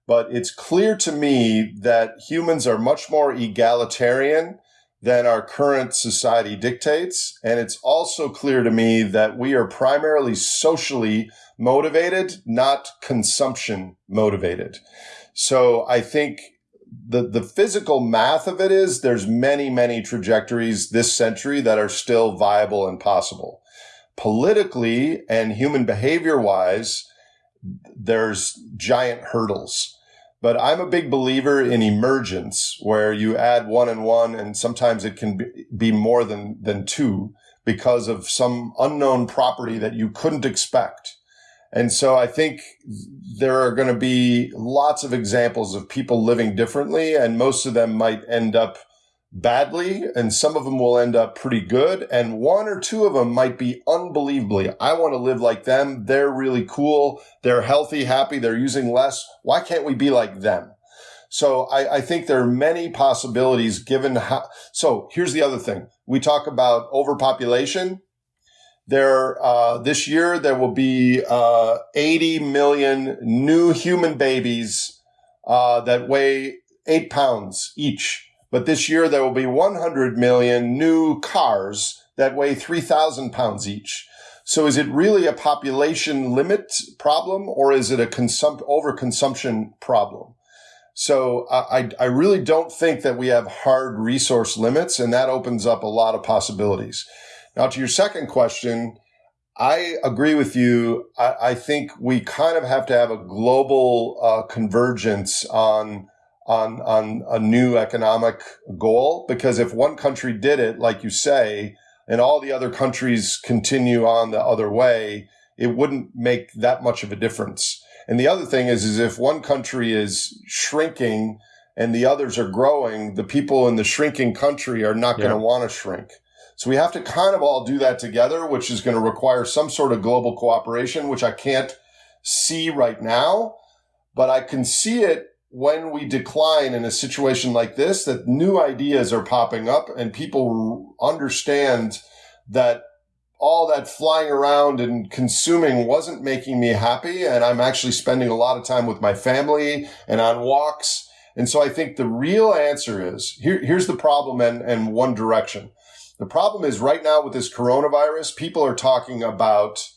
but it's clear to me that humans are much more egalitarian than our current society dictates. And it's also clear to me that we are primarily socially motivated, not consumption motivated. So I think the, the physical math of it is there's many, many trajectories this century that are still viable and possible. Politically and human behavior wise, there's giant hurdles. But I'm a big believer in emergence where you add one and one and sometimes it can be more than, than two because of some unknown property that you couldn't expect. And so I think there are going to be lots of examples of people living differently and most of them might end up badly and some of them will end up pretty good and one or two of them might be unbelievably. I want to live like them. They're really cool. They're healthy happy. They're using less. Why can't we be like them? So i, I think there are many possibilities given how so here's the other thing. We talk about overpopulation. There uh, this year there will be uh, 80 million new human babies uh, that weigh eight pounds each but this year there will be 100 million new cars that weigh 3,000 pounds each. So is it really a population limit problem or is it a consum- overconsumption problem? So I, I really don't think that we have hard resource limits and that opens up a lot of possibilities. Now to your second question, I agree with you. I, I think we kind of have to have a global uh, convergence on on on a new economic goal because if one country did it like you say and all the other countries continue on the other way it wouldn't make that much of a difference. And the other thing is is if one country is shrinking and the others are growing the people in the shrinking country are not going to want to shrink. So we have to kind of all do that together which is going to require some sort of global cooperation which i can't see right now but i can see it when we decline in a situation like this, that new ideas are popping up and people understand that all that flying around and consuming wasn't making me happy. And I'm actually spending a lot of time with my family and on walks And so I think the real answer is here, here's the problem and, and one direction. The problem is right now with this coronavirus, people are talking about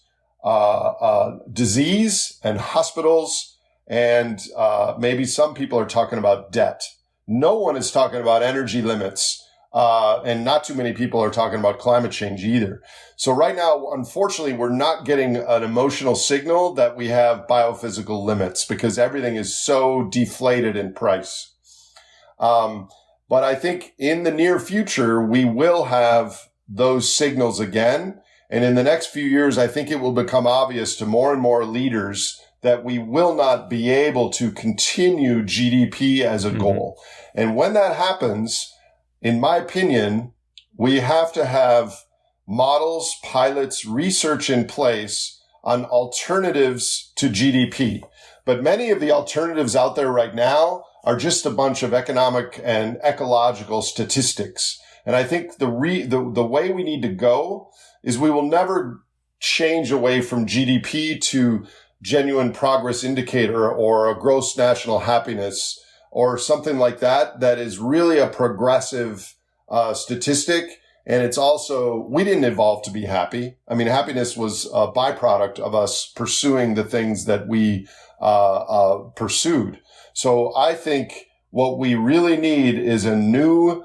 uh, uh, disease and hospitals, and uh, maybe some people are talking about debt. No one is talking about energy limits uh, and not too many people are talking about climate change either. So right now, unfortunately, we're not getting an emotional signal that we have biophysical limits because everything is so deflated in price. Um, but I think in the near future, we will have those signals again. And in the next few years, I think it will become obvious to more and more leaders that we will not be able to continue GDP as a mm-hmm. goal. And when that happens, in my opinion, we have to have models, pilots, research in place on alternatives to GDP. But many of the alternatives out there right now are just a bunch of economic and ecological statistics. And I think the re, the, the way we need to go is we will never change away from GDP to genuine progress indicator or a gross national happiness or something like that that is really a progressive uh, statistic. And it's also, we didn't evolve to be happy. I mean, happiness was a byproduct of us pursuing the things that we uh, uh, pursued. So I think what we really need is a new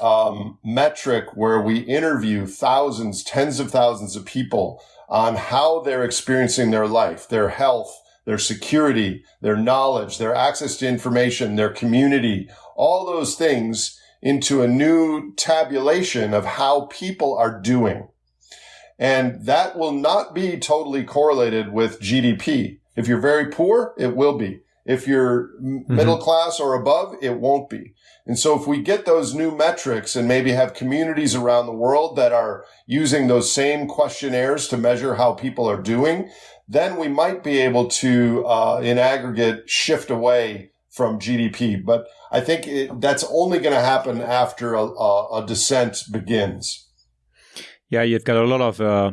um, metric where we interview thousands, tens of thousands of people on how they're experiencing their life, their health, their security, their knowledge, their access to information, their community, all those things into a new tabulation of how people are doing. And that will not be totally correlated with GDP. If you're very poor, it will be. If you're mm-hmm. middle class or above, it won't be. And so if we get those new metrics and maybe have communities around the world that are using those same questionnaires to measure how people are doing, then we might be able to, uh, in aggregate, shift away from GDP. But I think it, that's only going to happen after a, a, a, descent begins. Yeah, you've got a lot of uh,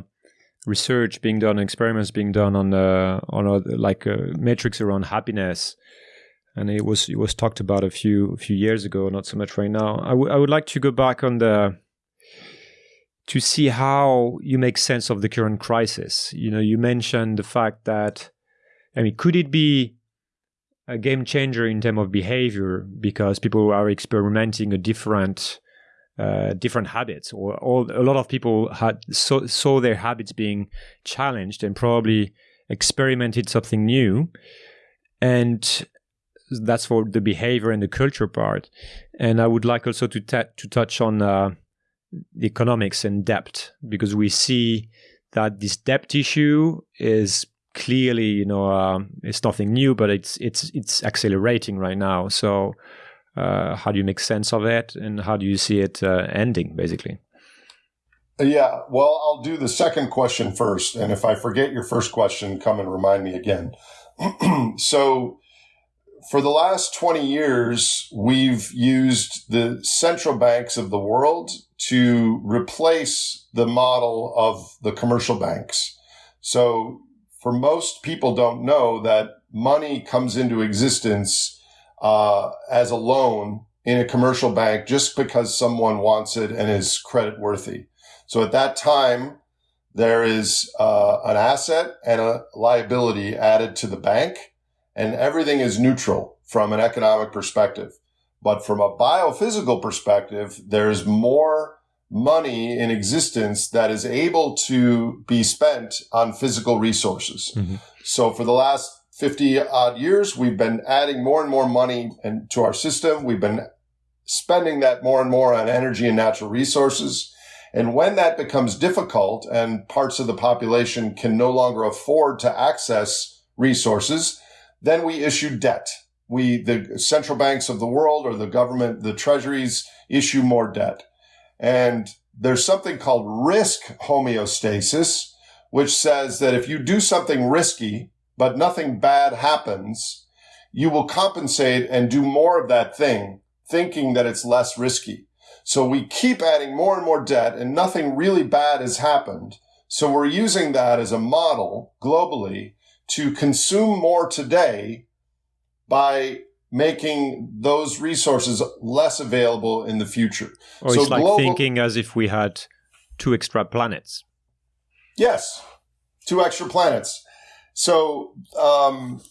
research being done, experiments being done on uh, on like uh, metrics around happiness, and it was it was talked about a few a few years ago, not so much right now. I, I would like to go back on the to see how you make sense of the current crisis. You know, you mentioned the fact that, I mean, could it be a game changer in terms of behavior because people are experimenting a different uh, different habits, or, or, a lot of people had saw, saw their habits being challenged and probably experimented something new, and that's for the behavior and the culture part. And I would like also to to touch on uh, the economics and debt because we see that this debt issue is clearly you know uh, it's nothing new but it's it's it's accelerating right now. So uh, how do you make sense of it and how do you see it uh, ending basically yeah well i'll do the second question first and if i forget your first question come and remind me again so for the last 20 years we've used the central banks of the world to replace the model of the commercial banks. So for most people don't know that money comes into existence uh, as a loan in a commercial bank just because someone wants it and is credit worthy. So at that time, there is uh, an asset and a liability added to the bank, and everything is neutral from an economic perspective. But from a biophysical perspective, there's more money in existence that is able to be spent on physical resources. Mm-hmm. So for the last 50 odd years, we've been adding more and more money into our system. We've been spending that more and more on energy and natural resources. And when that becomes difficult and parts of the population can no longer afford to access resources, then we issue debt we, the central banks of the world or the government, the treasuries issue more debt. And there's something called risk homeostasis, which says that if you do something risky, but nothing bad happens, you will compensate and do more of that thing, thinking that it's less risky. So we keep adding more and more debt and nothing really bad has happened. So we're using that as a model globally to consume more today by making those resources less available in the future. Or so it's like global, thinking as if we had two extra planets. Yes, two extra planets. So um,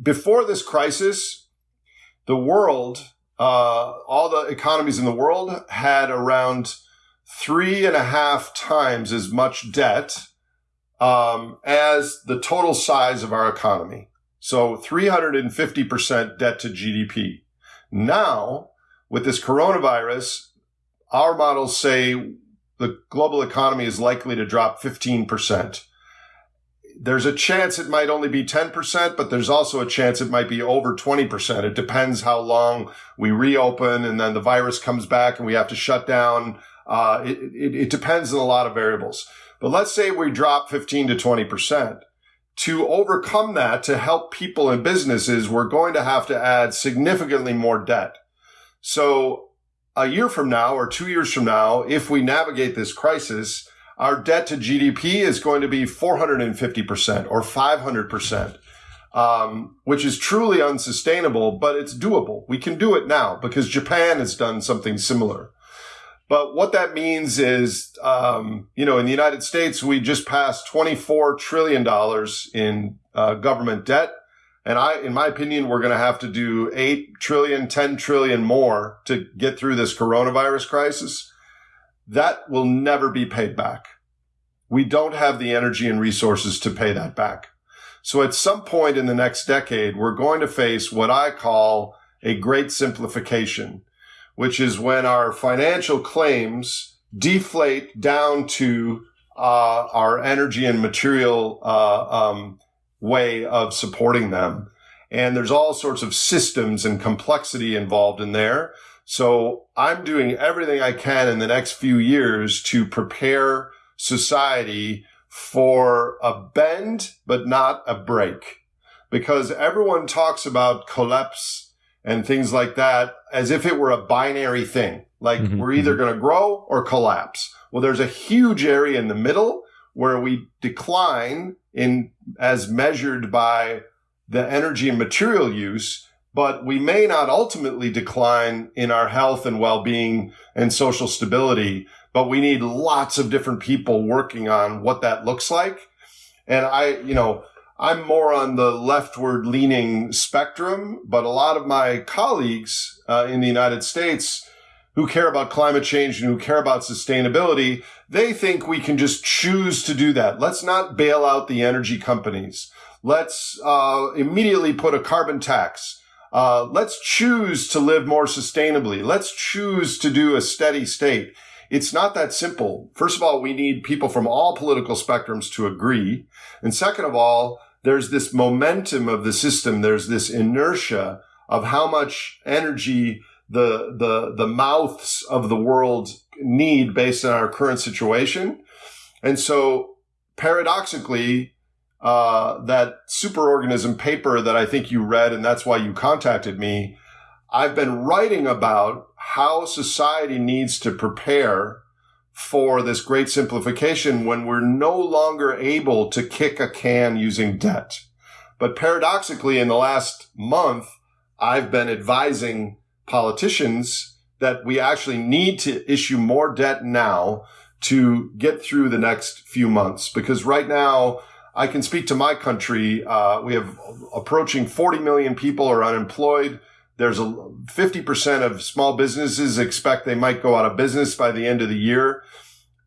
before this crisis, the world, uh, all the economies in the world had around three and a half times as much debt um, as the total size of our economy. So 350% debt to GDP. Now, with this coronavirus, our models say the global economy is likely to drop 15%. There's a chance it might only be 10%, but there's also a chance it might be over 20%. It depends how long we reopen and then the virus comes back and we have to shut down. Uh, it, it, it depends on a lot of variables. But let's say we drop 15 to 20%. To overcome that, to help people and businesses, we're going to have to add significantly more debt. So a year from now or two years from now, if we navigate this crisis, our debt to GDP is going to be 450% or 500%, um, which is truly unsustainable, but it's doable. We can do it now because Japan has done something similar. But what that means is, um, you know, in the United States, we just passed $24 trillion in uh, government debt. And I, in my opinion, we're going to have to do 8 trillion, 10 trillion more to get through this coronavirus crisis. That will never be paid back. We don't have the energy and resources to pay that back. So at some point in the next decade, we're going to face what I call a great simplification which is when our financial claims deflate down to uh, our energy and material uh, um, way of supporting them. And there's all sorts of systems and complexity involved in there. So I'm doing everything I can in the next few years to prepare society for a bend, but not a break. Because everyone talks about collapse and things like that as if it were a binary thing. Like mm-hmm. we're either mm-hmm. going to grow or collapse. Well, there's a huge area in the middle where we decline in as measured by the energy and material use, but we may not ultimately decline in our health and well-being and social stability. But we need lots of different people working on what that looks like. And I, you know, I'm more on the leftward leaning spectrum, but a lot of my colleagues uh, in the United States who care about climate change and who care about sustainability, they think we can just choose to do that. Let's not bail out the energy companies. Let's uh, immediately put a carbon tax. Uh, let's choose to live more sustainably. Let's choose to do a steady state. It's not that simple. First of all, we need people from all political spectrums to agree. And second of all, there's this momentum of the system. There's this inertia of how much energy the, the, the mouths of the world need based on our current situation. And so paradoxically, uh, that superorganism paper that I think you read, and that's why you contacted me. I've been writing about how society needs to prepare for this great simplification when we're no longer able to kick a can using debt. But paradoxically, in the last month, I've been advising politicians that we actually need to issue more debt now to get through the next few months. Because right now, I can speak to my country. Uh, we have approaching 40 million people are unemployed. There's a 50% of small businesses expect they might go out of business by the end of the year.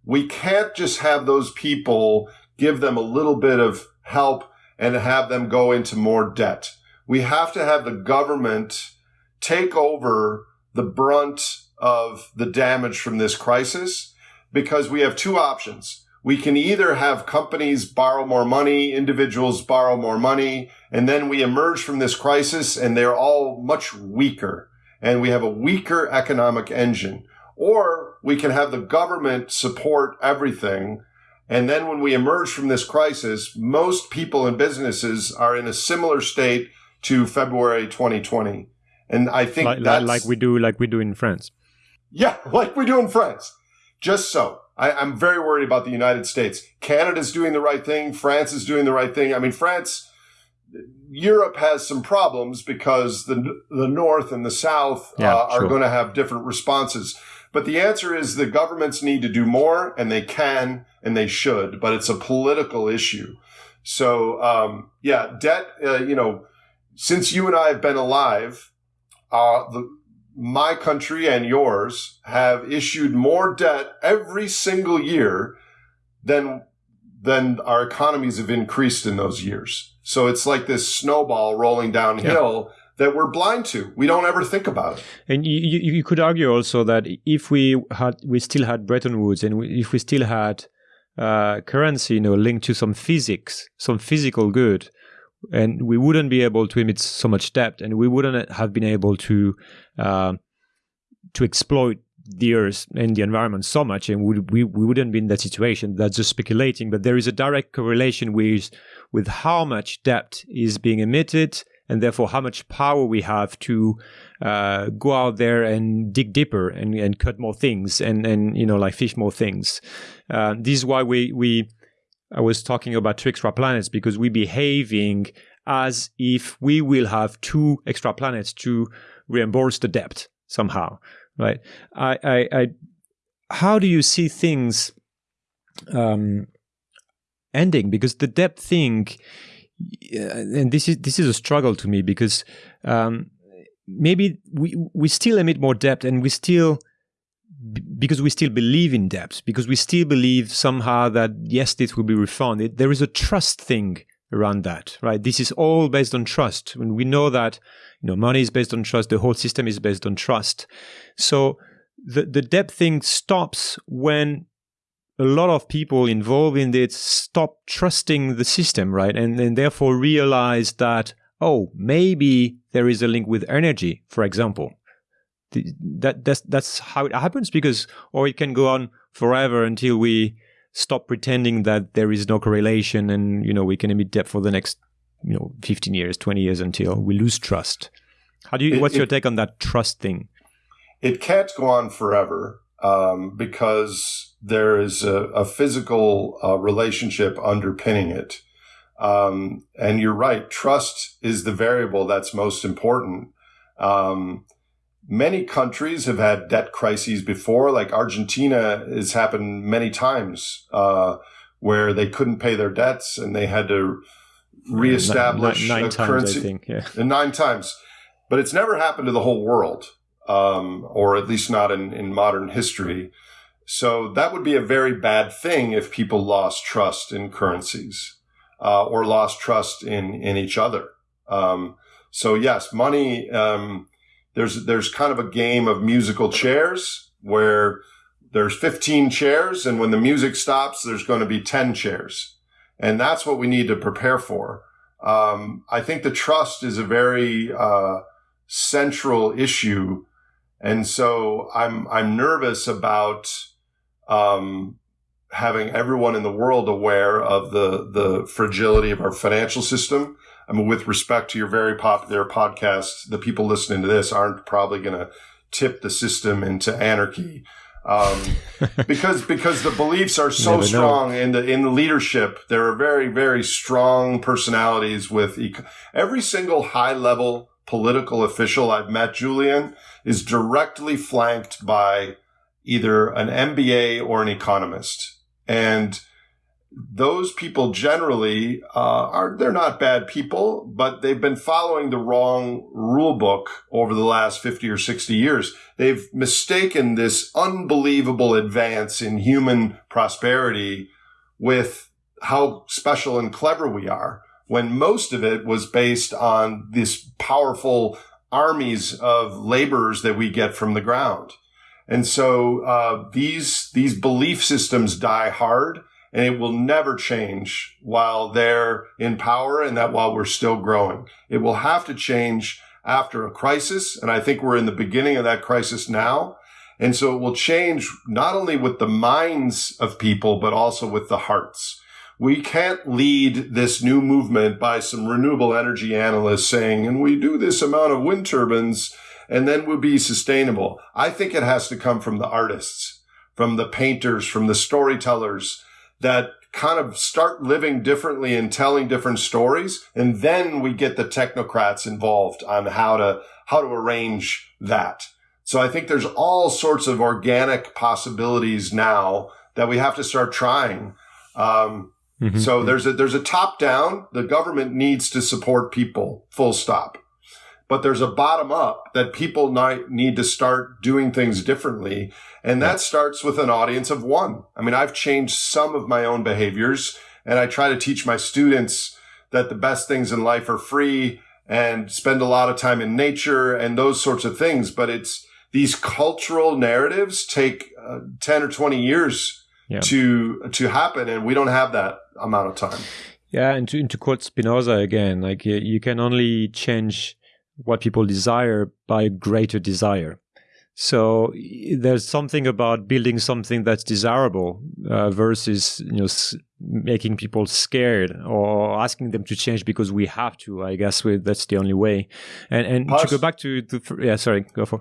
We can't just have those people give them a little bit of help and have them go into more debt. We have to have the government take over the brunt of the damage from this crisis because we have two options we can either have companies borrow more money, individuals borrow more money, and then we emerge from this crisis and they're all much weaker and we have a weaker economic engine. Or we can have the government support everything. And then when we emerge from this crisis, most people and businesses are in a similar state to February 2020. And I think like, that's like we do, like we do in France. Yeah, like we do in France. Just so. I, I'm very worried about the United States. Canada's doing the right thing. France is doing the right thing. I mean, France, Europe has some problems because the the North and the South Yeah, uh, are sure. going to have different responses. But the answer is the governments need to do more, and they can, and they should. But it's a political issue. So um, yeah, debt. Uh, you know, since you and I have been alive, uh, the my country and yours have issued more debt every single year than than our economies have increased in those years. So it's like this snowball rolling downhill that we're blind to. We don't ever think about it. And you, you, you could argue also that if we had, we still had Bretton Woods, and we, if we still had uh, currency, you know, linked to some physics, some physical good, and we wouldn't be able to emit so much debt, and we wouldn't have been able to uh, to exploit the earth and the environment so much, and we, we we wouldn't be in that situation. That's just speculating, but there is a direct correlation with with how much debt is being emitted and therefore how much power we have to uh, go out there and dig deeper and, and cut more things and, and you know like fish more things. Uh, this is why we we I was talking about two extra planets because we're behaving as if we will have two extra planets to reimburse the debt somehow, right? I, I, I how do you see things um, ending? Because the debt thing and this is this is a struggle to me because um, maybe we we still emit more debt and we still because we still believe in debt because we still believe somehow that yes this will be refunded there is a trust thing around that right this is all based on trust when we know that you know money is based on trust the whole system is based on trust so the the debt thing stops when a lot of people involved in it stop trusting the system, right? And, and therefore realize that, oh, maybe there is a link with energy, for example. The, that that's that's how it happens because or it can go on forever until we stop pretending that there is no correlation and you know we can emit debt for the next you know 15 years 20 years until we lose trust how do you It- what's your take on that trust thing It can't go on forever um, because there is a, a physical uh, relationship underpinning it. Um, and you're right, trust is the variable that's most important. Um, many countries have had debt crises before, like Argentina has happened many times uh, where they couldn't pay their debts and they had to reestablish nine, nine a times currency i think yeah nine times. But it's never happened to the whole world, um, or at least not in, in modern history. So that would be a very bad thing if people lost trust in currencies uh, or lost trust in in each other. Um, so yes, money. Um, there's there's kind of a game of musical chairs where there's 15 chairs, and when the music stops, there's going to be 10 chairs, and that's what we need to prepare for. Um, I think the trust is a very uh, central issue, and so I'm I'm nervous about um, having everyone in the world aware of the the fragility of our financial system. I mean, with respect to your very popular podcast, the people listening to this aren't probably going to tip the system into anarchy. Um, because because the beliefs are so Never know. strong in the in the leadership. There are very very strong personalities with eco- every single high level political official I've met. Julien is directly flanked by either an MBA or an economist, and those people generally uh, are they're not bad people, but they've been following the wrong rule book over the last fifty or sixty years. They've mistaken this unbelievable advance in human prosperity with how special and clever we are, when most of it was based on this powerful armies of laborers that we get from the ground. And so uh, these these belief systems die hard and it will never change while they're in power and that while we're still growing. It will have to change after a crisis. And I think we're in the beginning of that crisis now. And so it will change not only with the minds of people, but also with the hearts. We can't lead this new movement by some renewable energy analysts saying, and we do this amount of wind turbines and then we'll be sustainable. I think it has to come from the artists, from the painters, from the storytellers that kind of start living differently and telling different stories. And then we get the technocrats involved on how to, how to arrange that. So I think there's all sorts of organic possibilities now that we have to start trying. Um, mm-hmm. So there's a, there's a top down. The government needs to support people full stop but there's a bottom up that people need to start doing things differently. And that starts with an audience of one. I mean, I've changed some of my own behaviors and I try to teach my students that the best things in life are free and spend a lot of time in nature and those sorts of things. But it's these cultural narratives take uh, 10 or 20 years yeah. to, to happen. And we don't have that amount of time. Yeah. And to, and to quote Spinoza again, like you can only change what people desire by a greater desire. So there's something about building something that's desirable uh, versus you know s- making people scared or asking them to change because we have to. I guess we, that's the only way. And and Parce, to go back to, to yeah, sorry, go for.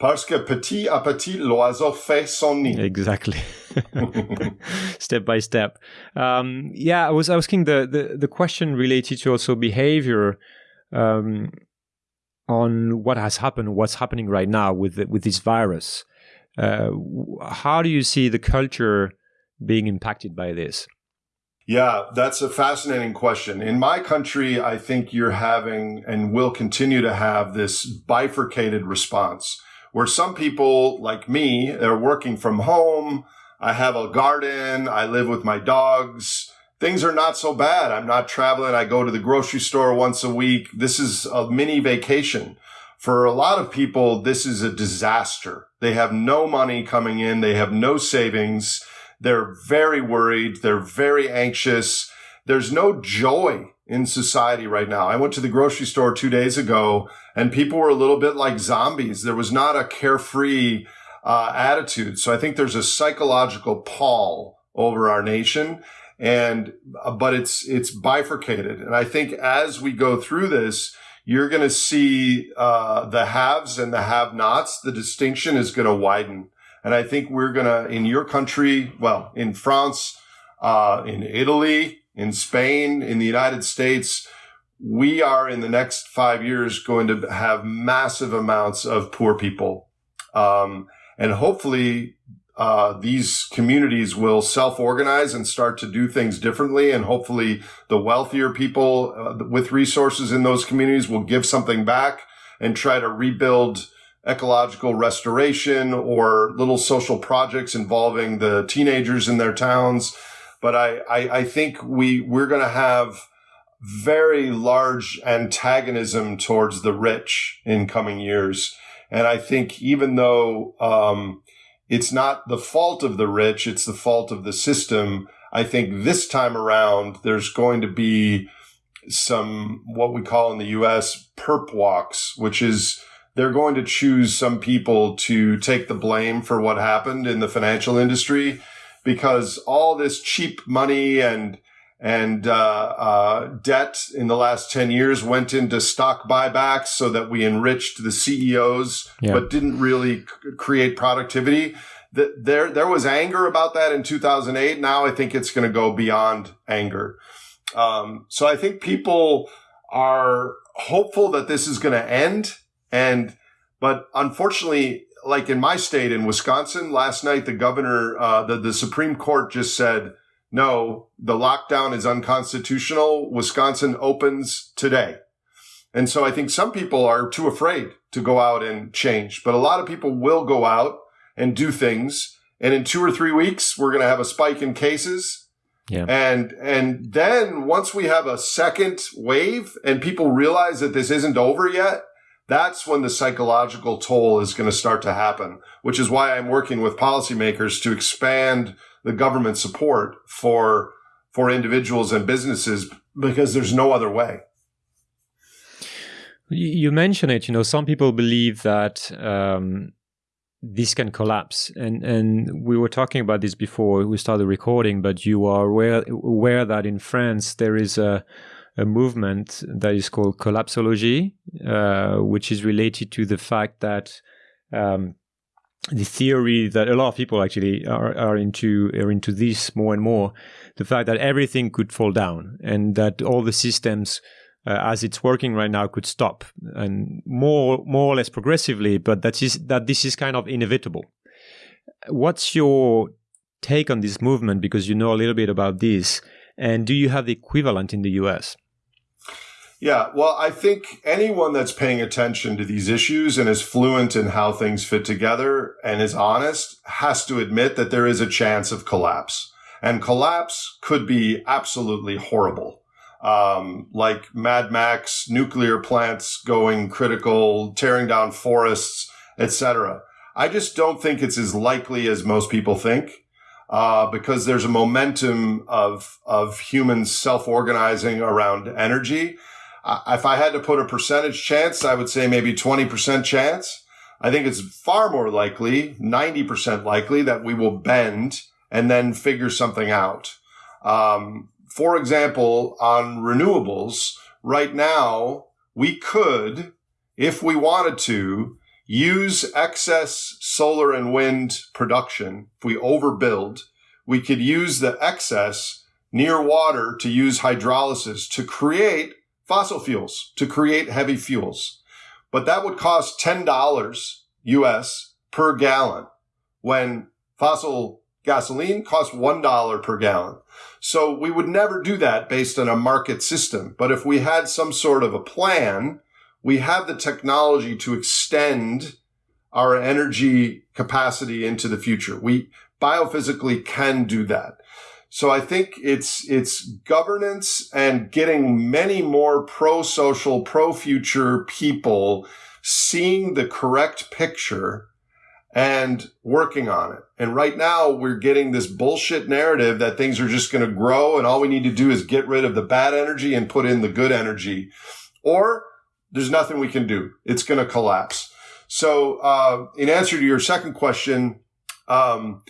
Parce que petit à petit l'oiseau fait son nid. Exactly. step by step. Um, yeah, I was asking the, the the question related to also behavior. Um, on what has happened, what's happening right now with with this virus. Uh, how do you see the culture being impacted by this? Yeah, that's a fascinating question. In my country, I think you're having and will continue to have this bifurcated response where some people like me, they're working from home. I have a garden. I live with my dogs things are not so bad. I'm not traveling. I go to the grocery store once a week. This is a mini vacation. For a lot of people, this is a disaster. They have no money coming in. They have no savings. They're very worried. They're very anxious. There's no joy in society right now. I went to the grocery store two days ago and people were a little bit like zombies. There was not a carefree uh, attitude. So I think there's a psychological pall over our nation and uh, but it's it's bifurcated. And i think as we go through this you're going to see uh, the haves and the have nots the distinction is going to widen. And i think we're going to in your country well in france uh, in italy in spain in the united states we are in the next five years going to have massive amounts of poor people. Um, and hopefully uh, these communities will self-organize and start to do things differently. And hopefully the wealthier people uh, with resources in those communities will give something back and try to rebuild ecological restoration or little social projects involving the teenagers in their towns. But I, I, I think we, we're going to have very large antagonism towards the rich in coming years. And I think even though, um, it's not the fault of the rich, it's the fault of the system. I think this time around, there's going to be some, what we call in the US, perp walks, which is they're going to choose some people to take the blame for what happened in the financial industry because all this cheap money and and uh, uh, debt in the last 10 years went into stock buybacks so that we enriched the CEOs, yeah. but didn't really c- create productivity. The, there, there was anger about that in 2008. Now I think it's going to go beyond anger. Um, so I think people are hopeful that this is going to end. And, but unfortunately, like in my state in Wisconsin last night, the governor, uh, the, the Supreme Court just said, no, the lockdown is unconstitutional. Wisconsin opens today. And so I think some people are too afraid to go out and change, but a lot of people will go out and do things. And in two or three weeks, we're going to have a spike in cases. Yeah. And, and then once we have a second wave and people realize that this isn't over yet, that's when the psychological toll is going to start to happen, which is why I'm working with policymakers to expand the government support for for individuals and businesses because there's no other way. You mention it. You know, some people believe that um, this can collapse, and and we were talking about this before we started recording. But you are aware aware that in France there is a a movement that is called collapsology, uh, which is related to the fact that um, the theory that a lot of people actually are, are into are into this more and more the fact that everything could fall down and that all the systems uh, as it's working right now could stop and more more or less progressively but that is that this is kind of inevitable. What's your take on this movement? Because you know a little bit about this. And do you have the equivalent in the US yeah, well, I think anyone that's paying attention to these issues and is fluent in how things fit together and is honest has to admit that there is a chance of collapse. And collapse could be absolutely horrible. Um, like Mad Max, nuclear plants going critical, tearing down forests, etc. I just don't think it's as likely as most people think. Uh, because there's a momentum of of humans self-organizing around energy if I had to put a percentage chance, I would say maybe 20% chance. I think it's far more likely, 90% likely that we will bend and then figure something out. Um, for example, on renewables, right now, we could, if we wanted to, use excess solar and wind production. If we overbuild, we could use the excess near water to use hydrolysis to create fossil fuels to create heavy fuels. But that would cost $10 US per gallon when fossil gasoline costs $1 per gallon. So we would never do that based on a market system. But if we had some sort of a plan, we have the technology to extend our energy capacity into the future. We biophysically can do that. So I think it's, it's governance and getting many more pro-social, pro-future people seeing the correct picture and working on it. And right now we're getting this bullshit narrative that things are just going to grow and all we need to do is get rid of the bad energy and put in the good energy. Or there's nothing we can do. It's going to collapse. So, uh, in answer to your second question, um,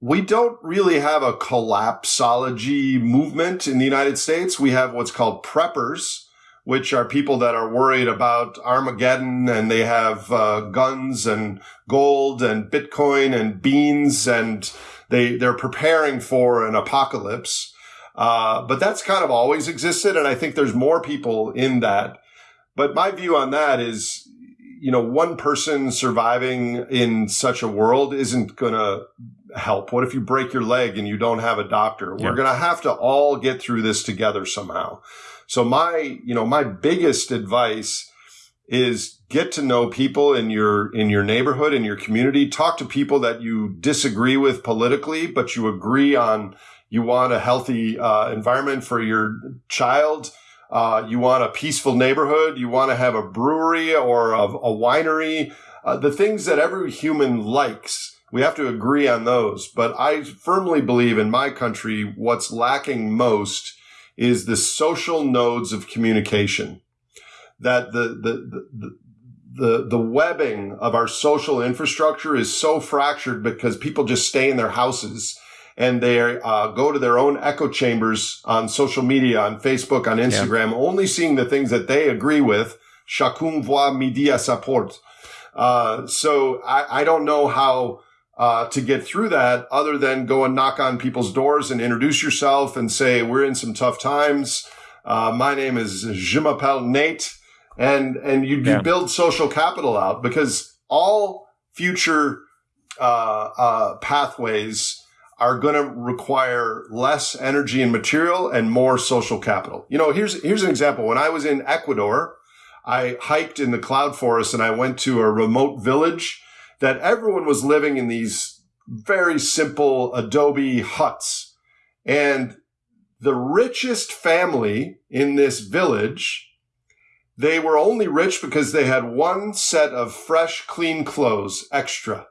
we don't really have a collapsology movement in the United States. We have what's called preppers, which are people that are worried about Armageddon and they have uh, guns and gold and Bitcoin and beans and they, they're preparing for an apocalypse. Uh, but that's kind of always existed. And I think there's more people in that. But my view on that is, you know, one person surviving in such a world isn't going to help? What if you break your leg and you don't have a doctor? Yeah. We're going to have to all get through this together somehow. So my, you know, my biggest advice is get to know people in your, in your neighborhood, in your community. Talk to people that you disagree with politically, but you agree on you want a healthy uh, environment for your child. Uh, you want a peaceful neighborhood. You want to have a brewery or a, a winery. Uh, the things that every human likes we have to agree on those. But I firmly believe in my country, what's lacking most is the social nodes of communication. That the, the, the, the, the webbing of our social infrastructure is so fractured because people just stay in their houses and they uh, go to their own echo chambers on social media, on Facebook, on Instagram, yeah. only seeing the things that they agree with. Chacun voit midi à sa porte. Uh, so I, I don't know how uh, to get through that other than go and knock on people's doors and introduce yourself and say, we're in some tough times. Uh, my name is Je m'appelle Nate. And, and you, yeah. you build social capital out because all future, uh, uh pathways are going to require less energy and material and more social capital. You know, here's, here's an example. When I was in Ecuador, I hiked in the cloud forest and I went to a remote village that everyone was living in these very simple adobe huts. And the richest family in this village, they were only rich because they had one set of fresh, clean clothes extra.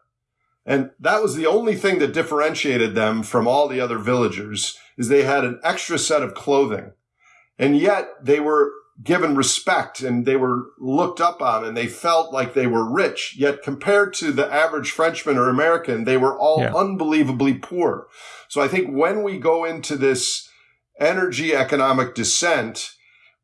And that was the only thing that differentiated them from all the other villagers is they had an extra set of clothing. And yet they were given respect and they were looked up on and they felt like they were rich. Yet compared to the average Frenchman or American, they were all yeah. unbelievably poor. So I think when we go into this energy economic descent,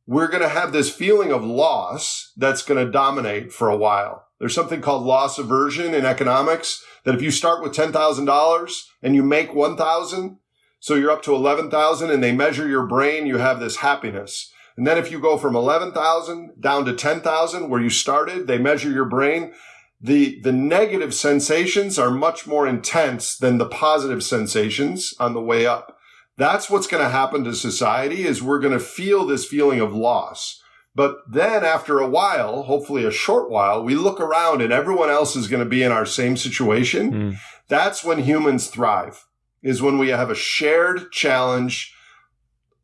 we're going to have this feeling of loss that's going to dominate for a while. There's something called loss aversion in economics that if you start with $10,000 and you make 1,000, so you're up to 11,000 and they measure your brain, you have this happiness. And then if you go from 11,000 down to 10,000 where you started, they measure your brain. The, the negative sensations are much more intense than the positive sensations on the way up. That's what's going to happen to society is we're going to feel this feeling of loss. But then after a while, hopefully a short while, we look around and everyone else is going to be in our same situation. Mm. That's when humans thrive is when we have a shared challenge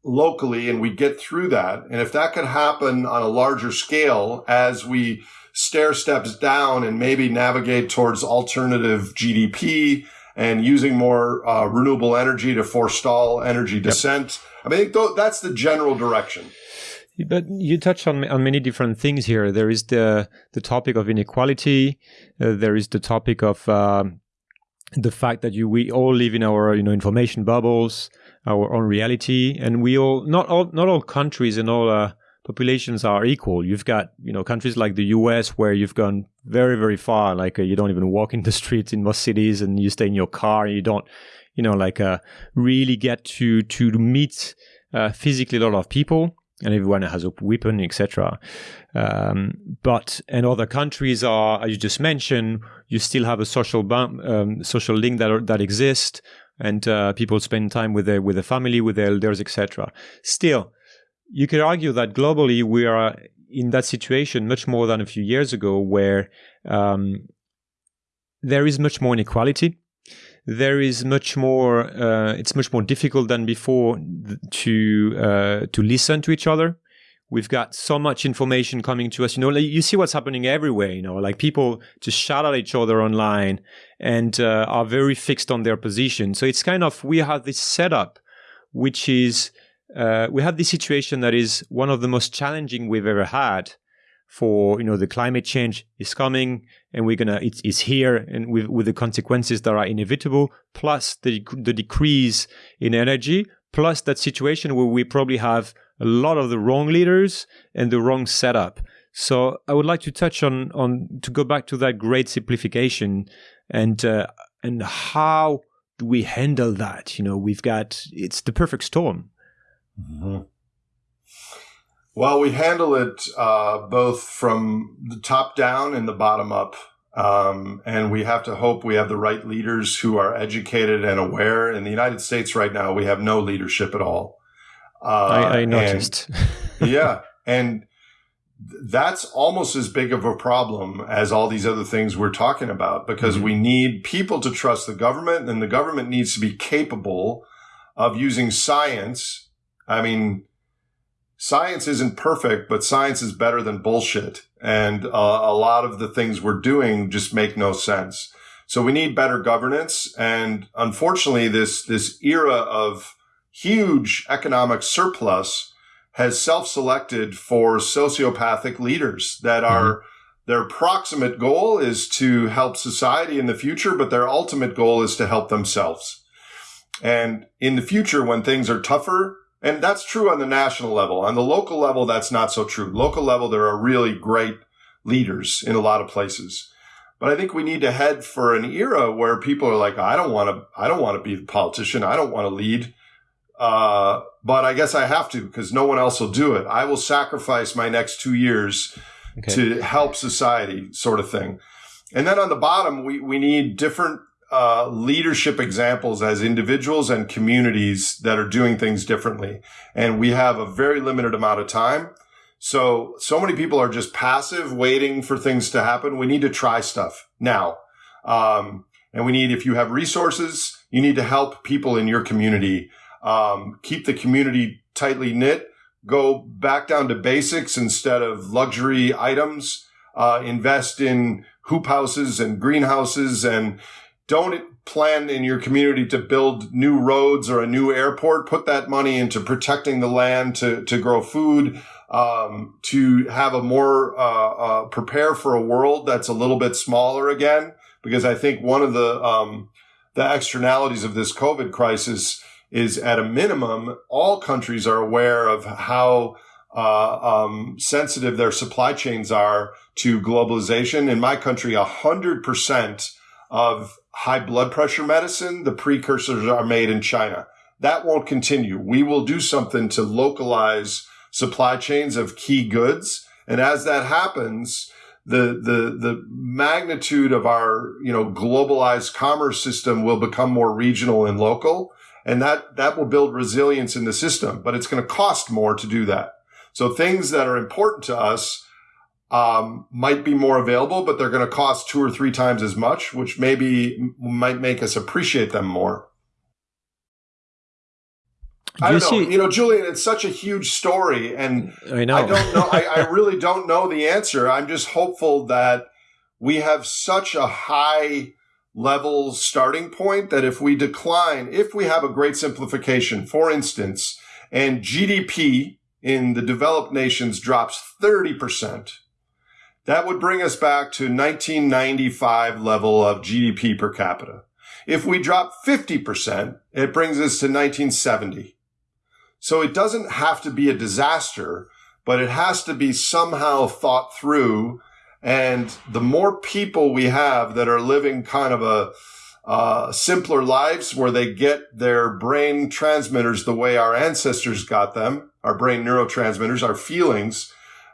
locally and we get through that. And if that could happen on a larger scale as we stair steps down and maybe navigate towards alternative GDP and using more uh, renewable energy to forestall energy descent. Yep. I mean, that's the general direction. But you touch on on many different things here. There is the the topic of inequality. Uh, there is the topic of um, the fact that you we all live in our you know information bubbles, our own reality, and we all not all not all countries and all uh, populations are equal. You've got you know countries like the U.S. where you've gone very very far, like uh, you don't even walk in the streets in most cities, and you stay in your car, and you don't you know like uh, really get to to meet uh, physically a lot of people and everyone has a weapon, etc. Um, but in other countries are, as you just mentioned, you still have a social bump, um, social link that that exists, and uh, people spend time with their with their family, with their elders, etc. Still, you could argue that globally we are in that situation much more than a few years ago, where um, there is much more inequality there is much more uh, it's much more difficult than before to uh, to listen to each other. We've got so much information coming to us you know like you see what's happening everywhere you know like people just shout at each other online and uh, are very fixed on their position. So it's kind of we have this setup which is uh, we have this situation that is one of the most challenging we've ever had for you know the climate change is coming and we're gonna it's, here and with, with the consequences that are inevitable plus the, the decrease in energy plus that situation where we probably have a lot of the wrong leaders and the wrong setup. So i would like to touch on on to go back to that great simplification and uh, and how do we handle that? You know we've got it's the perfect storm. Mm-hmm. Well, we handle it uh, both from the top down and the bottom up. Um, and we have to hope we have the right leaders who are educated and aware. In the United States right now, we have no leadership at all. Uh, I, I, noticed. And, yeah. And that's almost as big of a problem as all these other things we're talking about because mm-hmm. we need people to trust the government and the government needs to be capable of using science. I mean, science isn't perfect, but science is better than bullshit. And uh, a lot of the things we're doing just make no sense. So we need better governance. And unfortunately, this, this era of huge economic surplus has self-selected for sociopathic leaders that mm-hmm. are their proximate goal is to help society in the future, but their ultimate goal is to help themselves. And in the future, when things are tougher, and that's true on the national level. On the local level, that's not so true. Local level, there are really great leaders in a lot of places. But I think we need to head for an era where people are like, I don't want to, I don't want to be a politician. I don't want to lead. Uh, but I guess I have to because no one else will do it. I will sacrifice my next two years okay. to help society sort of thing. And then on the bottom, we, we need different uh, leadership examples as individuals and communities that are doing things differently. And we have a very limited amount of time. So, so many people are just passive, waiting for things to happen. We need to try stuff now. Um, and we need, if you have resources, you need to help people in your community. Um, keep the community tightly knit. Go back down to basics instead of luxury items. Uh, invest in hoop houses and greenhouses and don't plan in your community to build new roads or a new airport. Put that money into protecting the land to, to grow food, um, to have a more, uh, uh, prepare for a world that's a little bit smaller again. Because I think one of the, um, the externalities of this COVID crisis is at a minimum, all countries are aware of how uh, um, sensitive their supply chains are to globalization. In my country, hundred percent of high blood pressure medicine, the precursors are made in China. That won't continue. We will do something to localize supply chains of key goods. And as that happens, the, the, the magnitude of our, you know, globalized commerce system will become more regional and local. And that, that will build resilience in the system, but it's going to cost more to do that. So things that are important to us, um, might be more available, but they're going to cost two or three times as much, which maybe might make us appreciate them more. I don't know. You know, Julien, it's such a huge story, and I know. I don't know. I, I really don't know the answer. I'm just hopeful that we have such a high level starting point that if we decline, if we have a great simplification, for instance, and GDP in the developed nations drops 30%, that would bring us back to 1995 level of GDP per capita. If we drop 50%, it brings us to 1970. So it doesn't have to be a disaster, but it has to be somehow thought through. And the more people we have that are living kind of a, uh, simpler lives where they get their brain transmitters the way our ancestors got them, our brain neurotransmitters, our feelings,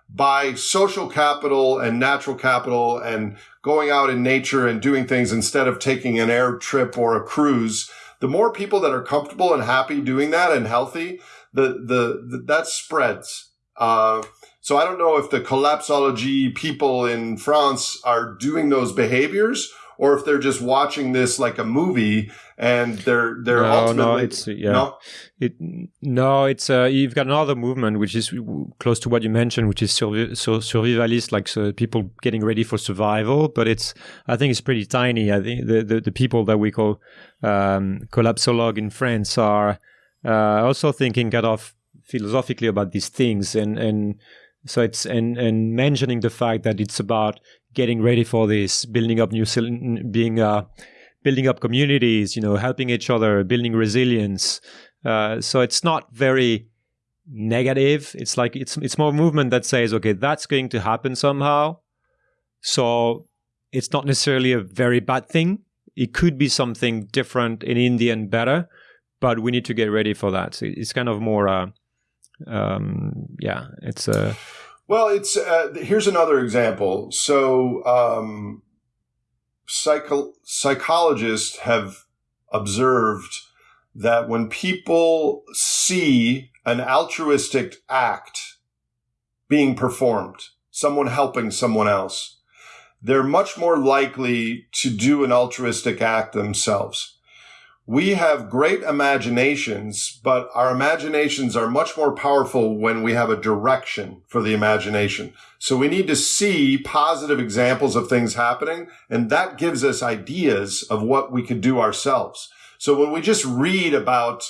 by social capital and natural capital and going out in nature and doing things instead of taking an air trip or a cruise. The more people that are comfortable and happy doing that and healthy, the, the, the that spreads. Uh, so I don't know if the collapsology people in France are doing those behaviors or if they're just watching this like a movie and they're they're no, ultimately no, it's yeah, no, it, no, it's uh, you've got another movement which is close to what you mentioned, which is survi- so survivalist, like so people getting ready for survival. But it's I think it's pretty tiny. I think the the, the people that we call um, collapsologue in France are uh, also thinking kind of philosophically about these things and and so it's and and mentioning the fact that it's about getting ready for this, building up new, being uh, building up communities, you know, helping each other, building resilience. Uh, so it's not very negative. It's like it's it's more movement that says, okay, that's going to happen somehow. So it's not necessarily a very bad thing. It could be something different in India and better, but we need to get ready for that. So it's kind of more, uh, um, yeah, it's a. Uh, well, it's uh, here's another example. So, um, psycho- psychologists have observed that when people see an altruistic act being performed, someone helping someone else, they're much more likely to do an altruistic act themselves we have great imaginations, but our imaginations are much more powerful when we have a direction for the imagination. So we need to see positive examples of things happening, and that gives us ideas of what we could do ourselves. So when we just read about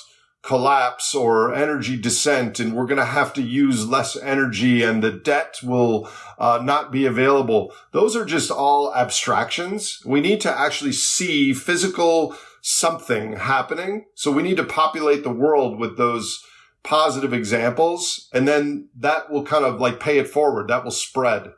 collapse or energy descent and we're going to have to use less energy and the debt will uh, not be available. Those are just all abstractions. We need to actually see physical something happening. So we need to populate the world with those positive examples. And then that will kind of like pay it forward. That will spread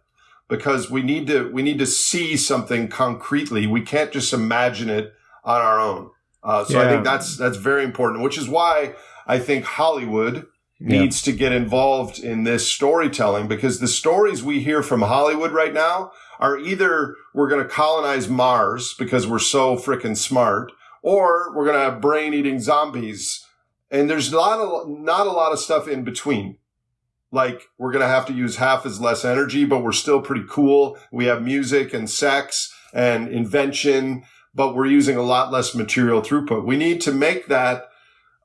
because we need to, we need to see something concretely. We can't just imagine it on our own. Uh, so yeah. I think that's, that's very important, which is why I think Hollywood yeah. needs to get involved in this storytelling because the stories we hear from Hollywood right now are either we're going to colonize Mars because we're so freaking smart or we're going to have brain eating zombies. And there's not a, not a lot of stuff in between. Like we're going to have to use half as less energy, but we're still pretty cool. We have music and sex and invention, but we're using a lot less material throughput. We need to make that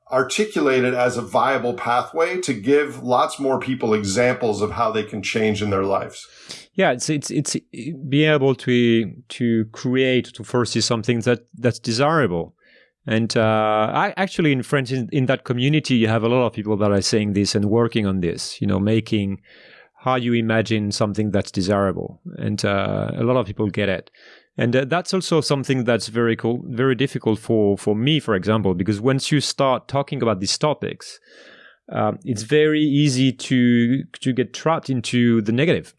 articulated as a viable pathway to give lots more people examples of how they can change in their lives yeah it's it's it's being able to to create to foresee something that that's desirable. And uh, I actually in France in, in, that community you have a lot of people that are saying this and working on this you know making how you imagine something that's desirable. And uh, a lot of people get it. And uh, that's also something that's very cool very difficult for for me for example because once you start talking about these topics um, it's very easy to to get trapped into the negative.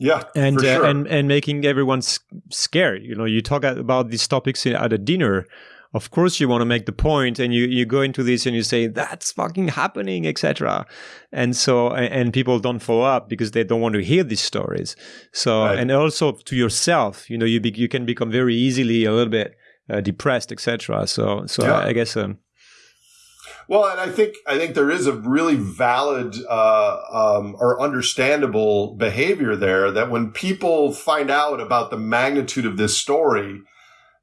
Yeah, and uh, sure. and and making everyone s- scared. You know, you talk about these topics at a dinner. Of course, you want to make the point, and you you go into this and you say that's fucking happening, etc. And so and, and people don't follow up because they don't want to hear these stories. So Right. and also to yourself, you know, you be, you can become very easily a little bit uh, depressed, etc. So so Yeah. I, I guess um, Well, and I think I think there is a really valid uh, um, or understandable behavior there that when people find out about the magnitude of this story,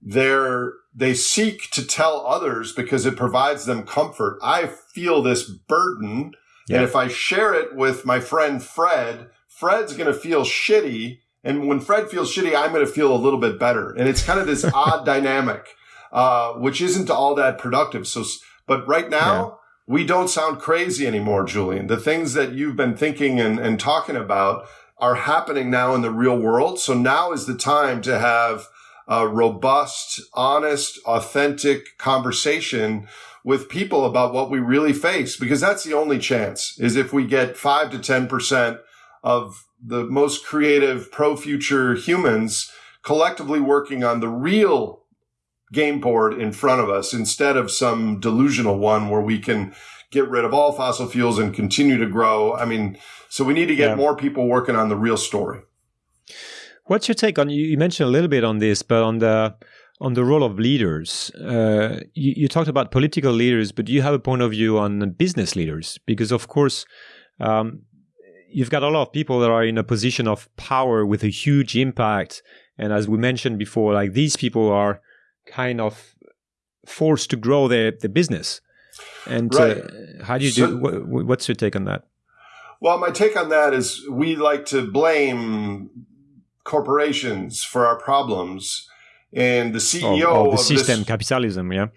they're they seek to tell others because it provides them comfort. I feel this burden, Yeah. and if I share it with my friend Fred, Fred's going to feel shitty, and when Fred feels shitty, I'm going to feel a little bit better, and it's kind of this odd dynamic, uh, which isn't all that productive. So. But right now, we don't sound crazy anymore, Julien. The things that you've been thinking and, and talking about are happening now in the real world. So now is the time to have a robust, honest, authentic conversation with people about what we really face, because that's the only chance is if we get five to 10% of the most creative pro future humans collectively working on the real game board in front of us instead of some delusional one where we can get rid of all fossil fuels and continue to grow. I mean, so we need to get Yeah. more people working on the real story. What's your take on? You you mentioned a little bit on this, but on the on the role of leaders. Uh, you, you talked about political leaders, but you have a point of view on business leaders? Because of course, um, you've got a lot of people that are in a position of power with a huge impact, and as we mentioned before, like these people are kind of forced to grow their their business. And Right. uh, how do you So- do? What, what's your take on that? Well, my take on that is we like to blame corporations for our problems. And the CEO Or, or the system this, capitalism, yeah.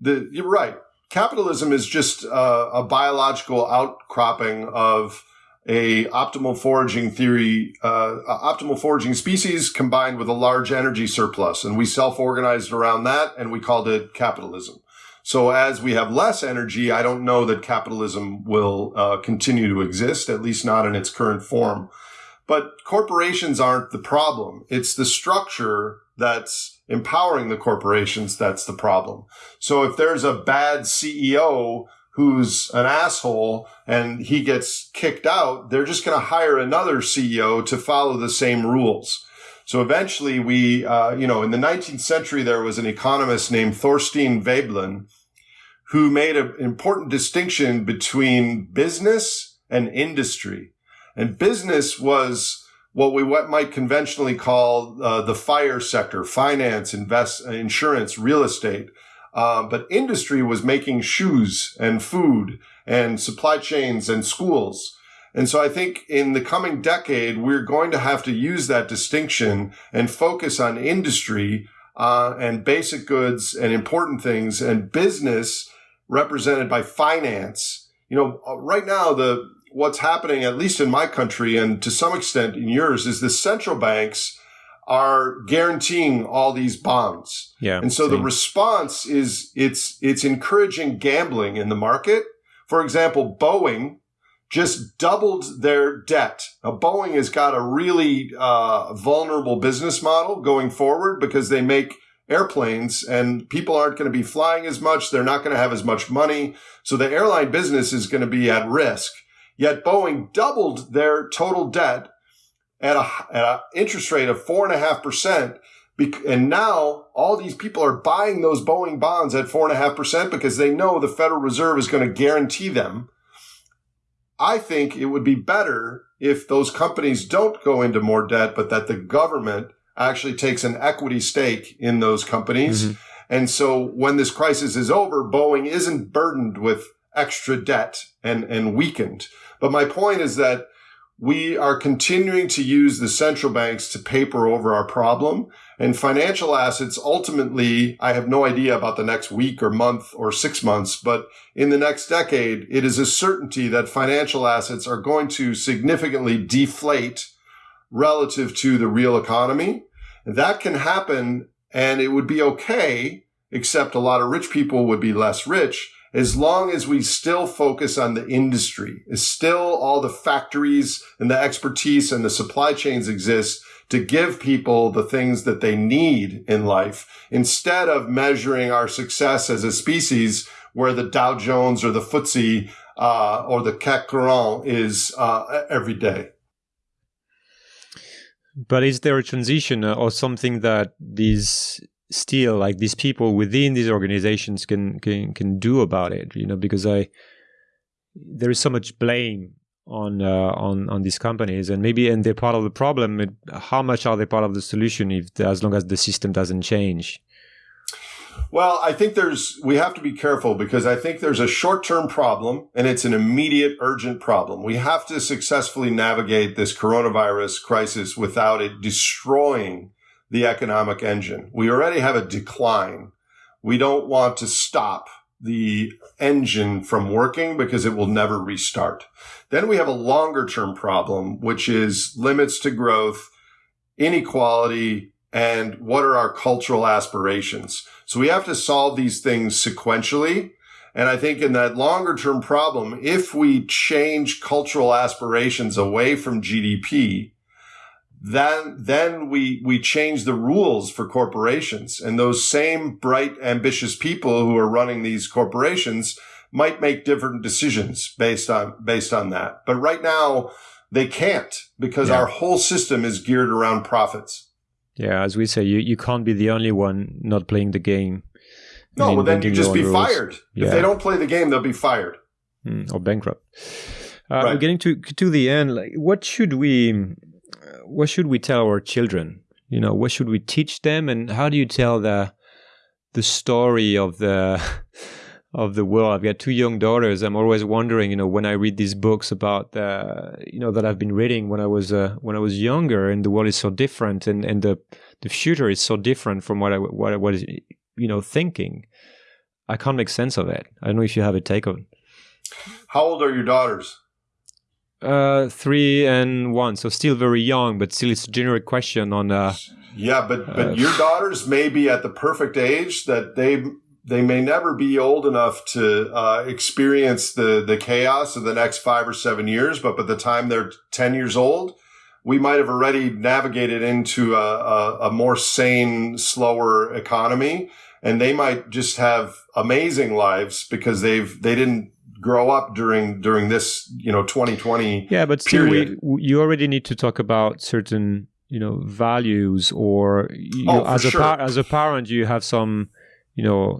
the, you're right. Capitalism is just uh, a biological outcropping of a optimal foraging theory, uh, optimal foraging species combined with a large energy surplus. And we self-organized around that and we called it capitalism. So as we have less energy, I don't know that capitalism will uh, continue to exist, at least not in its current form. But corporations aren't the problem. It's the structure that's empowering the corporations that's the problem. So if there's a bad CEO who's an asshole and he gets kicked out, they're just going to hire another CEO to follow the same rules. So eventually we, uh, you know, in the 19th century, there was an economist named Thorstein Veblen who made an important distinction between business and industry. And business was what we what might conventionally call uh, the fire sector, finance, invest, insurance, real estate. Uh, but industry was making shoes and food and supply chains and schools. And so I think in the coming decade, we're going to have to use that distinction and focus on industry uh, and basic goods and important things and business represented by finance. You know, uh, right now, the what's happening, at least in my country and to some extent in yours, is the central banks are guaranteeing all these bonds. Yeah. And so the response is it's it's encouraging gambling in the market. For example, Boeing just doubled their debt. Now, Boeing has got a really uh, vulnerable business model going forward because they make airplanes and people aren't going to be flying as much. They're not going to have as much money. So the airline business is going to be at risk. Yet Boeing doubled their total debt at a, at an interest rate of four and a half percent. And now all these people are buying those Boeing bonds at four and a half percent because they know the Federal Reserve is going to guarantee them. I think it would be better if those companies don't go into more debt, but that the government actually takes an equity stake in those companies. Mhm. And so when this crisis is over, Boeing isn't burdened with extra debt and, and weakened. But my point is that we are continuing to use the central banks to paper over our problem and financial assets. Ultimately, I have no idea about the next week or month or six months, but in the next decade, it is a certainty that financial assets are going to significantly deflate relative to the real economy. That can happen and it would be okay, except a lot of rich people would be less rich as long as we still focus on the industry, is still all the factories and the expertise and the supply chains exist to give people the things that they need in life instead of measuring our success as a species where the Dow Jones or the FTSE uh, or the CAC 40 is uh, every day. But is there a transition uh, or something that these still like these people within these organizations can can can do about it? You know, because I there is so much blame on uh, on on these companies, and maybe and they're part of the problem. How much are they part of the solution if as long as the system doesn't change? Well, I think there's, we have to be careful because I think there's a short term problem and it's an immediate urgent problem. We have to successfully navigate this coronavirus crisis without it destroying the economic engine. We already have a decline. We don't want to stop the engine from working because it will never restart. Then we have a longer term problem, which is limits to growth, inequality, and what are our cultural aspirations. So we have to solve these things sequentially. And I think in that longer term problem, if we change cultural aspirations away from GDP, then, then we, we change the rules for corporations and those same bright, ambitious people who are running these corporations might make different decisions based on, based on that. But right now they can't because yeah. our whole system is geared around profits. Yeah, as we say, you, you can't be the only one not playing the game. No, well, then you just be rules. fired. Yeah. If they don't play the game, they'll be fired mm, or bankrupt. Uh, right. We're getting to to the end. Like, what should we what should we tell our children? You know, what should we teach them, and how do you tell the the story of the of the world. I've got two young daughters. I'm always wondering, you know, when I read these books about, the, you know, that I've been reading when I was uh, when I was younger, and the world is so different, and and the the future is so different from what I what I was, you know, thinking. I can't make sense of it. I don't know if you have a take on. How old are your daughters? Uh, three and one, so still very young, but still it's a generic question on. Uh, yeah, but but uh, your daughters may be at the perfect age that they they may never be old enough to uh, experience the the chaos of the next five or seven years, but by the time they're ten years old, we might have already navigated into a, a, a more sane, slower economy, and they might just have amazing lives because they've they didn't grow up during during this you know 2020 yeah but still we, you already need to talk about certain you know values or you oh, know, as a sure. par- as a parent you have some you know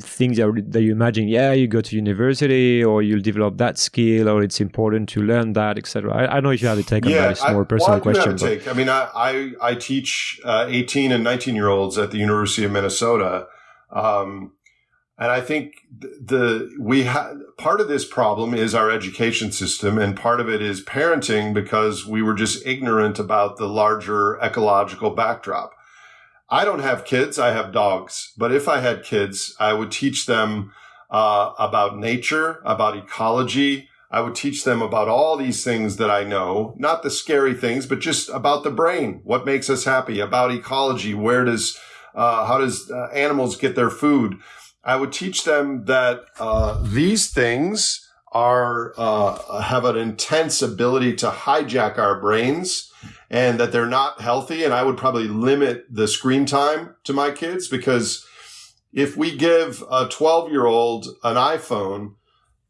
things that, that you imagine yeah you go to university or you'll develop that skill or it's important to learn that etc I, I know if you have a take yeah, on that it's more I, personal well, I question take. i mean I, I, I teach uh, 18 and 19 year olds at the university of minnesota um, and I think the we have part of this problem is our education system, and part of it is parenting because we were just ignorant about the larger ecological backdrop. I don't have kids. I have dogs. But if I had kids, I would teach them uh, about nature, about ecology. I would teach them about all these things that I know, not the scary things, but just about the brain. What makes us happy? About ecology. Where does, uh, how does uh, animals get their food? I would teach them that uh, these things are uh, have an intense ability to hijack our brains and that they're not healthy. And I would probably limit the screen time to my kids because if we give a 12 year old an iPhone,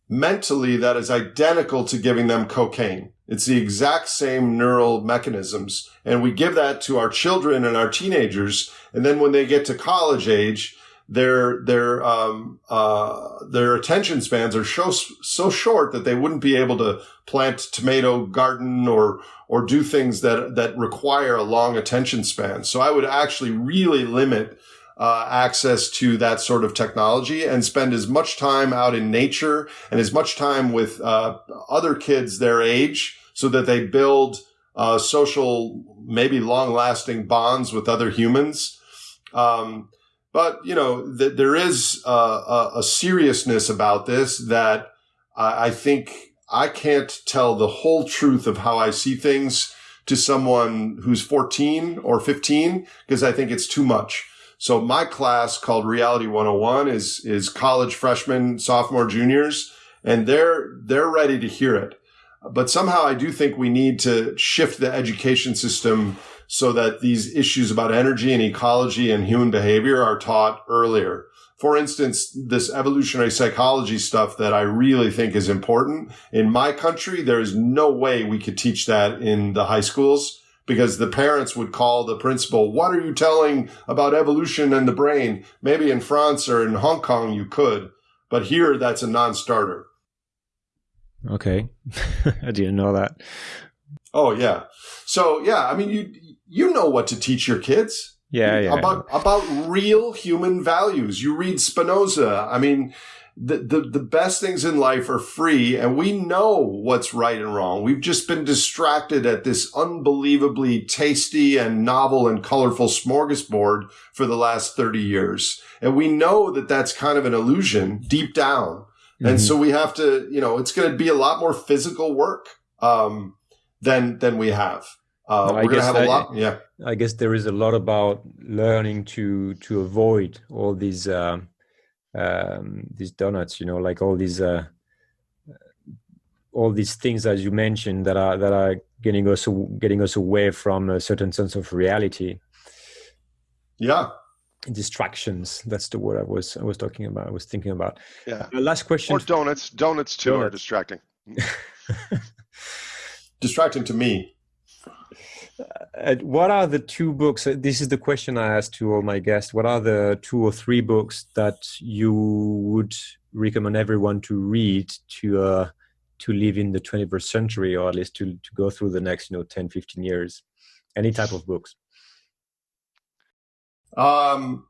mentally that is identical to giving them cocaine. It's the exact same neural mechanisms. And we give that to our children and our teenagers. And then when they get to college age, their their um, uh, their attention spans are so so short that they wouldn't be able to plant tomato garden or or do things that that require a long attention span. So I would actually really limit uh, access to that sort of technology and spend as much time out in nature and as much time with uh, other kids their age so that they build uh, social, maybe long lasting bonds with other humans. Um, but you know, th- there is uh, a, a, seriousness about this that I, I think I can't tell the whole truth of how I see things to someone who's 14 or 15 because I think it's too much. So my class called Reality 101 is, is college freshmen, sophomore, juniors, and they're, they're ready to hear it. But somehow I do think we need to shift the education system so that these issues about energy and ecology and human behavior are taught earlier. For instance, this evolutionary psychology stuff that I really think is important. In my country, there is no way we could teach that in the high schools because the parents would call the principal, what are you telling about evolution and the brain? Maybe in France or in Hong Kong you could, but here that's a non-starter. Okay. I didn't know that. Oh yeah. So yeah, I mean you you know what to teach your kids. Yeah, yeah. About about real human values. You read Spinoza. I mean, the, the, the best things in life are free and we know what's right and wrong. We've just been distracted at this unbelievably tasty and novel and colorful smorgasbord for the last 30 years. And we know that that's kind of an illusion deep down. Mm-hmm. And so we have to, you know, it's going to be a lot more physical work, um, than, than we have. Uh, we're going to have a lot. Yeah. I guess there is a lot about learning to, to avoid all these, um, um, these donuts, you know, like all these, uh, all these things as you mentioned that are that are getting us getting us away from a certain sense of reality. Yeah, distractions. That's the word I was I was talking about. I was thinking about. Yeah. Uh, last question. Or donuts. Donuts too donuts. are distracting. distracting to me. Uh, what are the two books? Uh, this is the question I asked to all my guests. What are the two or three books that you would recommend everyone to read to uh, to live in the 21st century, or at least to to go through the next you know 10, 15 years? Any type of books. Um,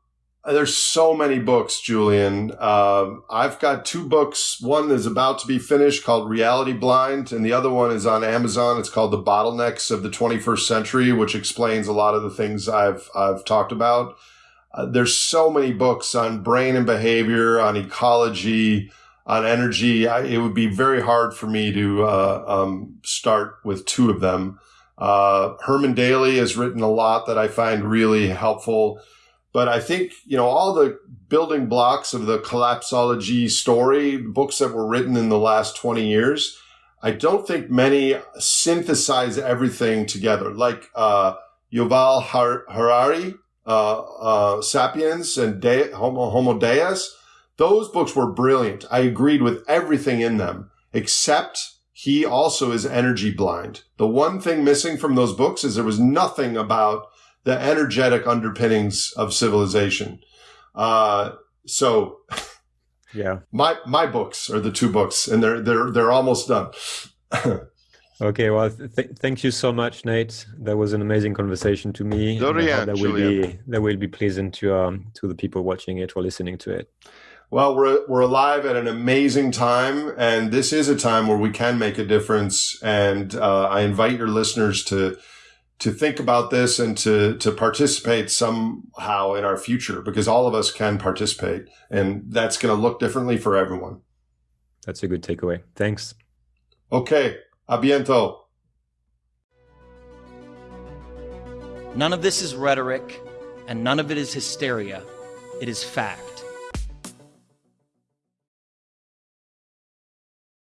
there's so many books, Julien. Uh, I've got two books. One is about to be finished called Reality Blind, and the other one is on Amazon. It's called The Bottlenecks of the 21st Century, which explains a lot of the things I've I've talked about. Uh, there's so many books on brain and behavior, on ecology, on energy. I, it would be very hard for me to uh, um, start with two of them. Uh, Herman Daly has written a lot that I find really helpful but I think, you know, all the building blocks of the collapsology story, books that were written in the last 20 years, I don't think many synthesize everything together. Like, uh, Yuval Harari, uh, uh, Sapiens and De- Homo, Homo Deus, those books were brilliant. I agreed with everything in them, except he also is energy blind. The one thing missing from those books is there was nothing about the energetic underpinnings of civilization. Uh, so yeah, my, my books are the two books and they're, they're, they're almost done. okay. Well, th- thank you so much, Nate. That was an amazing conversation to me. Dorian, that will be, that will be pleasant to, um, to the people watching it or listening to it. Well, we're, we're alive at an amazing time, and this is a time where we can make a difference. And uh, I invite your listeners to to think about this and to to participate somehow in our future because all of us can participate and that's going to look differently for everyone. That's a good takeaway. Thanks. Okay. A biento. None of this is rhetoric and none of it is hysteria. It is fact.